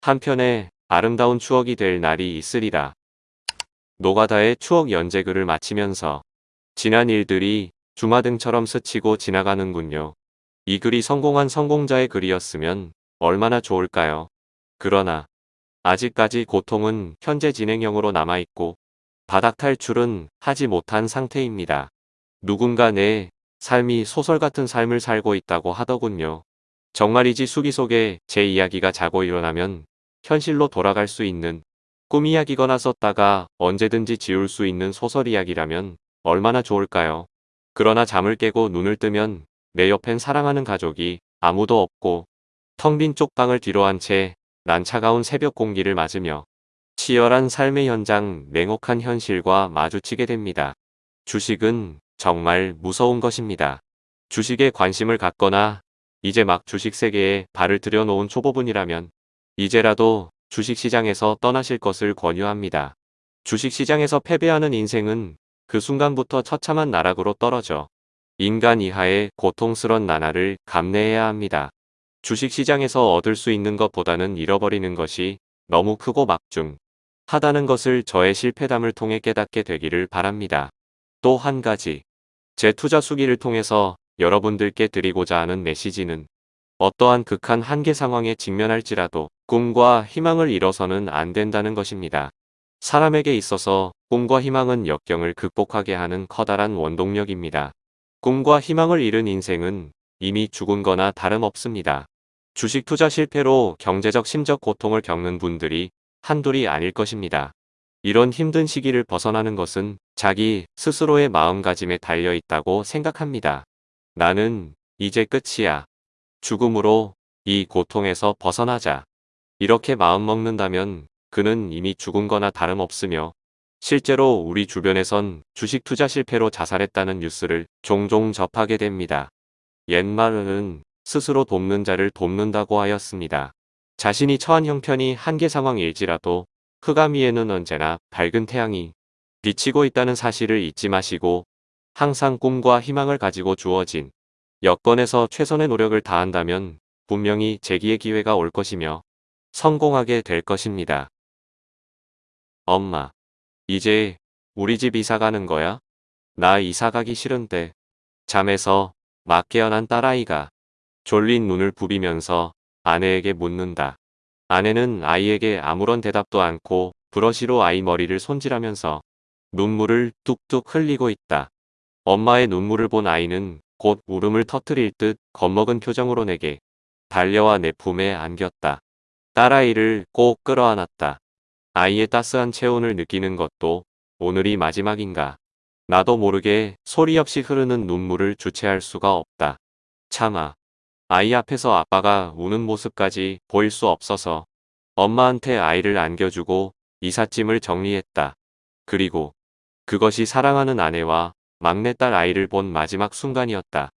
한편의 아름다운 추억이 될 날이 있으리라. 노가다의 추억 연재글을 마치면서 지난 일들이 주마등처럼 스치고 지나가는군요. 이 글이 성공한 성공자의 글이었으면 얼마나 좋을까요? 그러나 아직까지 고통은 현재 진행형으로 남아있고 바닥 탈출은 하지 못한 상태입니다. 누군가 내 삶이 소설 같은 삶을 살고 있다고 하더군요. 정말이지 수기 속에 제 이야기가 자고 일어나면 현실로 돌아갈 수 있는 꿈 이야기거나 썼다가 언제든지 지울 수 있는 소설 이야기라면 얼마나 좋을까요? 그러나 잠을 깨고 눈을 뜨면 내 옆엔 사랑하는 가족이 아무도 없고 텅 빈 쪽방을 뒤로 한 채 난 차가운 새벽 공기를 맞으며 치열한 삶의 현장 냉혹한 현실과 마주치게 됩니다. 주식은 정말 무서운 것입니다. 주식에 관심을 갖거나 이제 막 주식 세계에 발을 들여놓은 초보분이라면 이제라도 주식시장에서 떠나실 것을 권유합니다. 주식시장에서 패배하는 인생은 그 순간부터 처참한 나락으로 떨어져 인간 이하의 고통스런 나날을 감내해야 합니다. 주식시장에서 얻을 수 있는 것보다는 잃어버리는 것이 너무 크고 막중 하다는 것을 저의 실패담을 통해 깨닫게 되기를 바랍니다. 또 한 가지 제 투자 수기를 통해서 여러분들께 드리고자 하는 메시지는 어떠한 극한 한계 상황에 직면할지라도 꿈과 희망을 잃어서는 안 된다는 것입니다. 사람에게 있어서 꿈과 희망은 역경을 극복하게 하는 커다란 원동력입니다. 꿈과 희망을 잃은 인생은 이미 죽은 거나 다름없습니다. 주식 투자 실패로 경제적 심적 고통을 겪는 분들이 한둘이 아닐 것입니다. 이런 힘든 시기를 벗어나는 것은 자기 스스로의 마음가짐에 달려 있다고 생각합니다. 나는 이제 끝이야. 죽음으로 이 고통에서 벗어나자. 이렇게 마음먹는다면 그는 이미 죽은 거나 다름없으며 실제로 우리 주변에선 주식 투자 실패로 자살했다는 뉴스를 종종 접하게 됩니다. 옛말에는 스스로 돕는 자를 돕는다고 하였습니다. 자신이 처한 형편이 한계 상황일지라도 흑암 위에는 언제나 밝은 태양이 비치고 있다는 사실을 잊지 마시고 항상 꿈과 희망을 가지고 주어진 여건에서 최선의 노력을 다한다면 분명히 재기의 기회가 올 것이며 성공하게 될 것입니다. 엄마, 이제 우리 집 이사 가는 거야? 나 이사 가기 싫은데. 잠에서 막 깨어난 딸아이가 졸린 눈을 부비면서 아내에게 묻는다. 아내는 아이에게 아무런 대답도 않고 브러시로 아이 머리를 손질하면서 눈물을 뚝뚝 흘리고 있다. 엄마의 눈물을 본 아이는 곧 울음을 터뜨릴 듯 겁먹은 표정으로 내게 달려와 내 품에 안겼다. 딸아이를 꼭 끌어안았다. 아이의 따스한 체온을 느끼는 것도 오늘이 마지막인가. 나도 모르게 소리 없이 흐르는 눈물을 주체할 수가 없다. 참아. 아이 앞에서 아빠가 우는 모습까지 보일 수 없어서 엄마한테 아이를 안겨주고 이삿짐을 정리했다. 그리고 그것이 사랑하는 아내와 막내딸 아이를 본 마지막 순간이었다.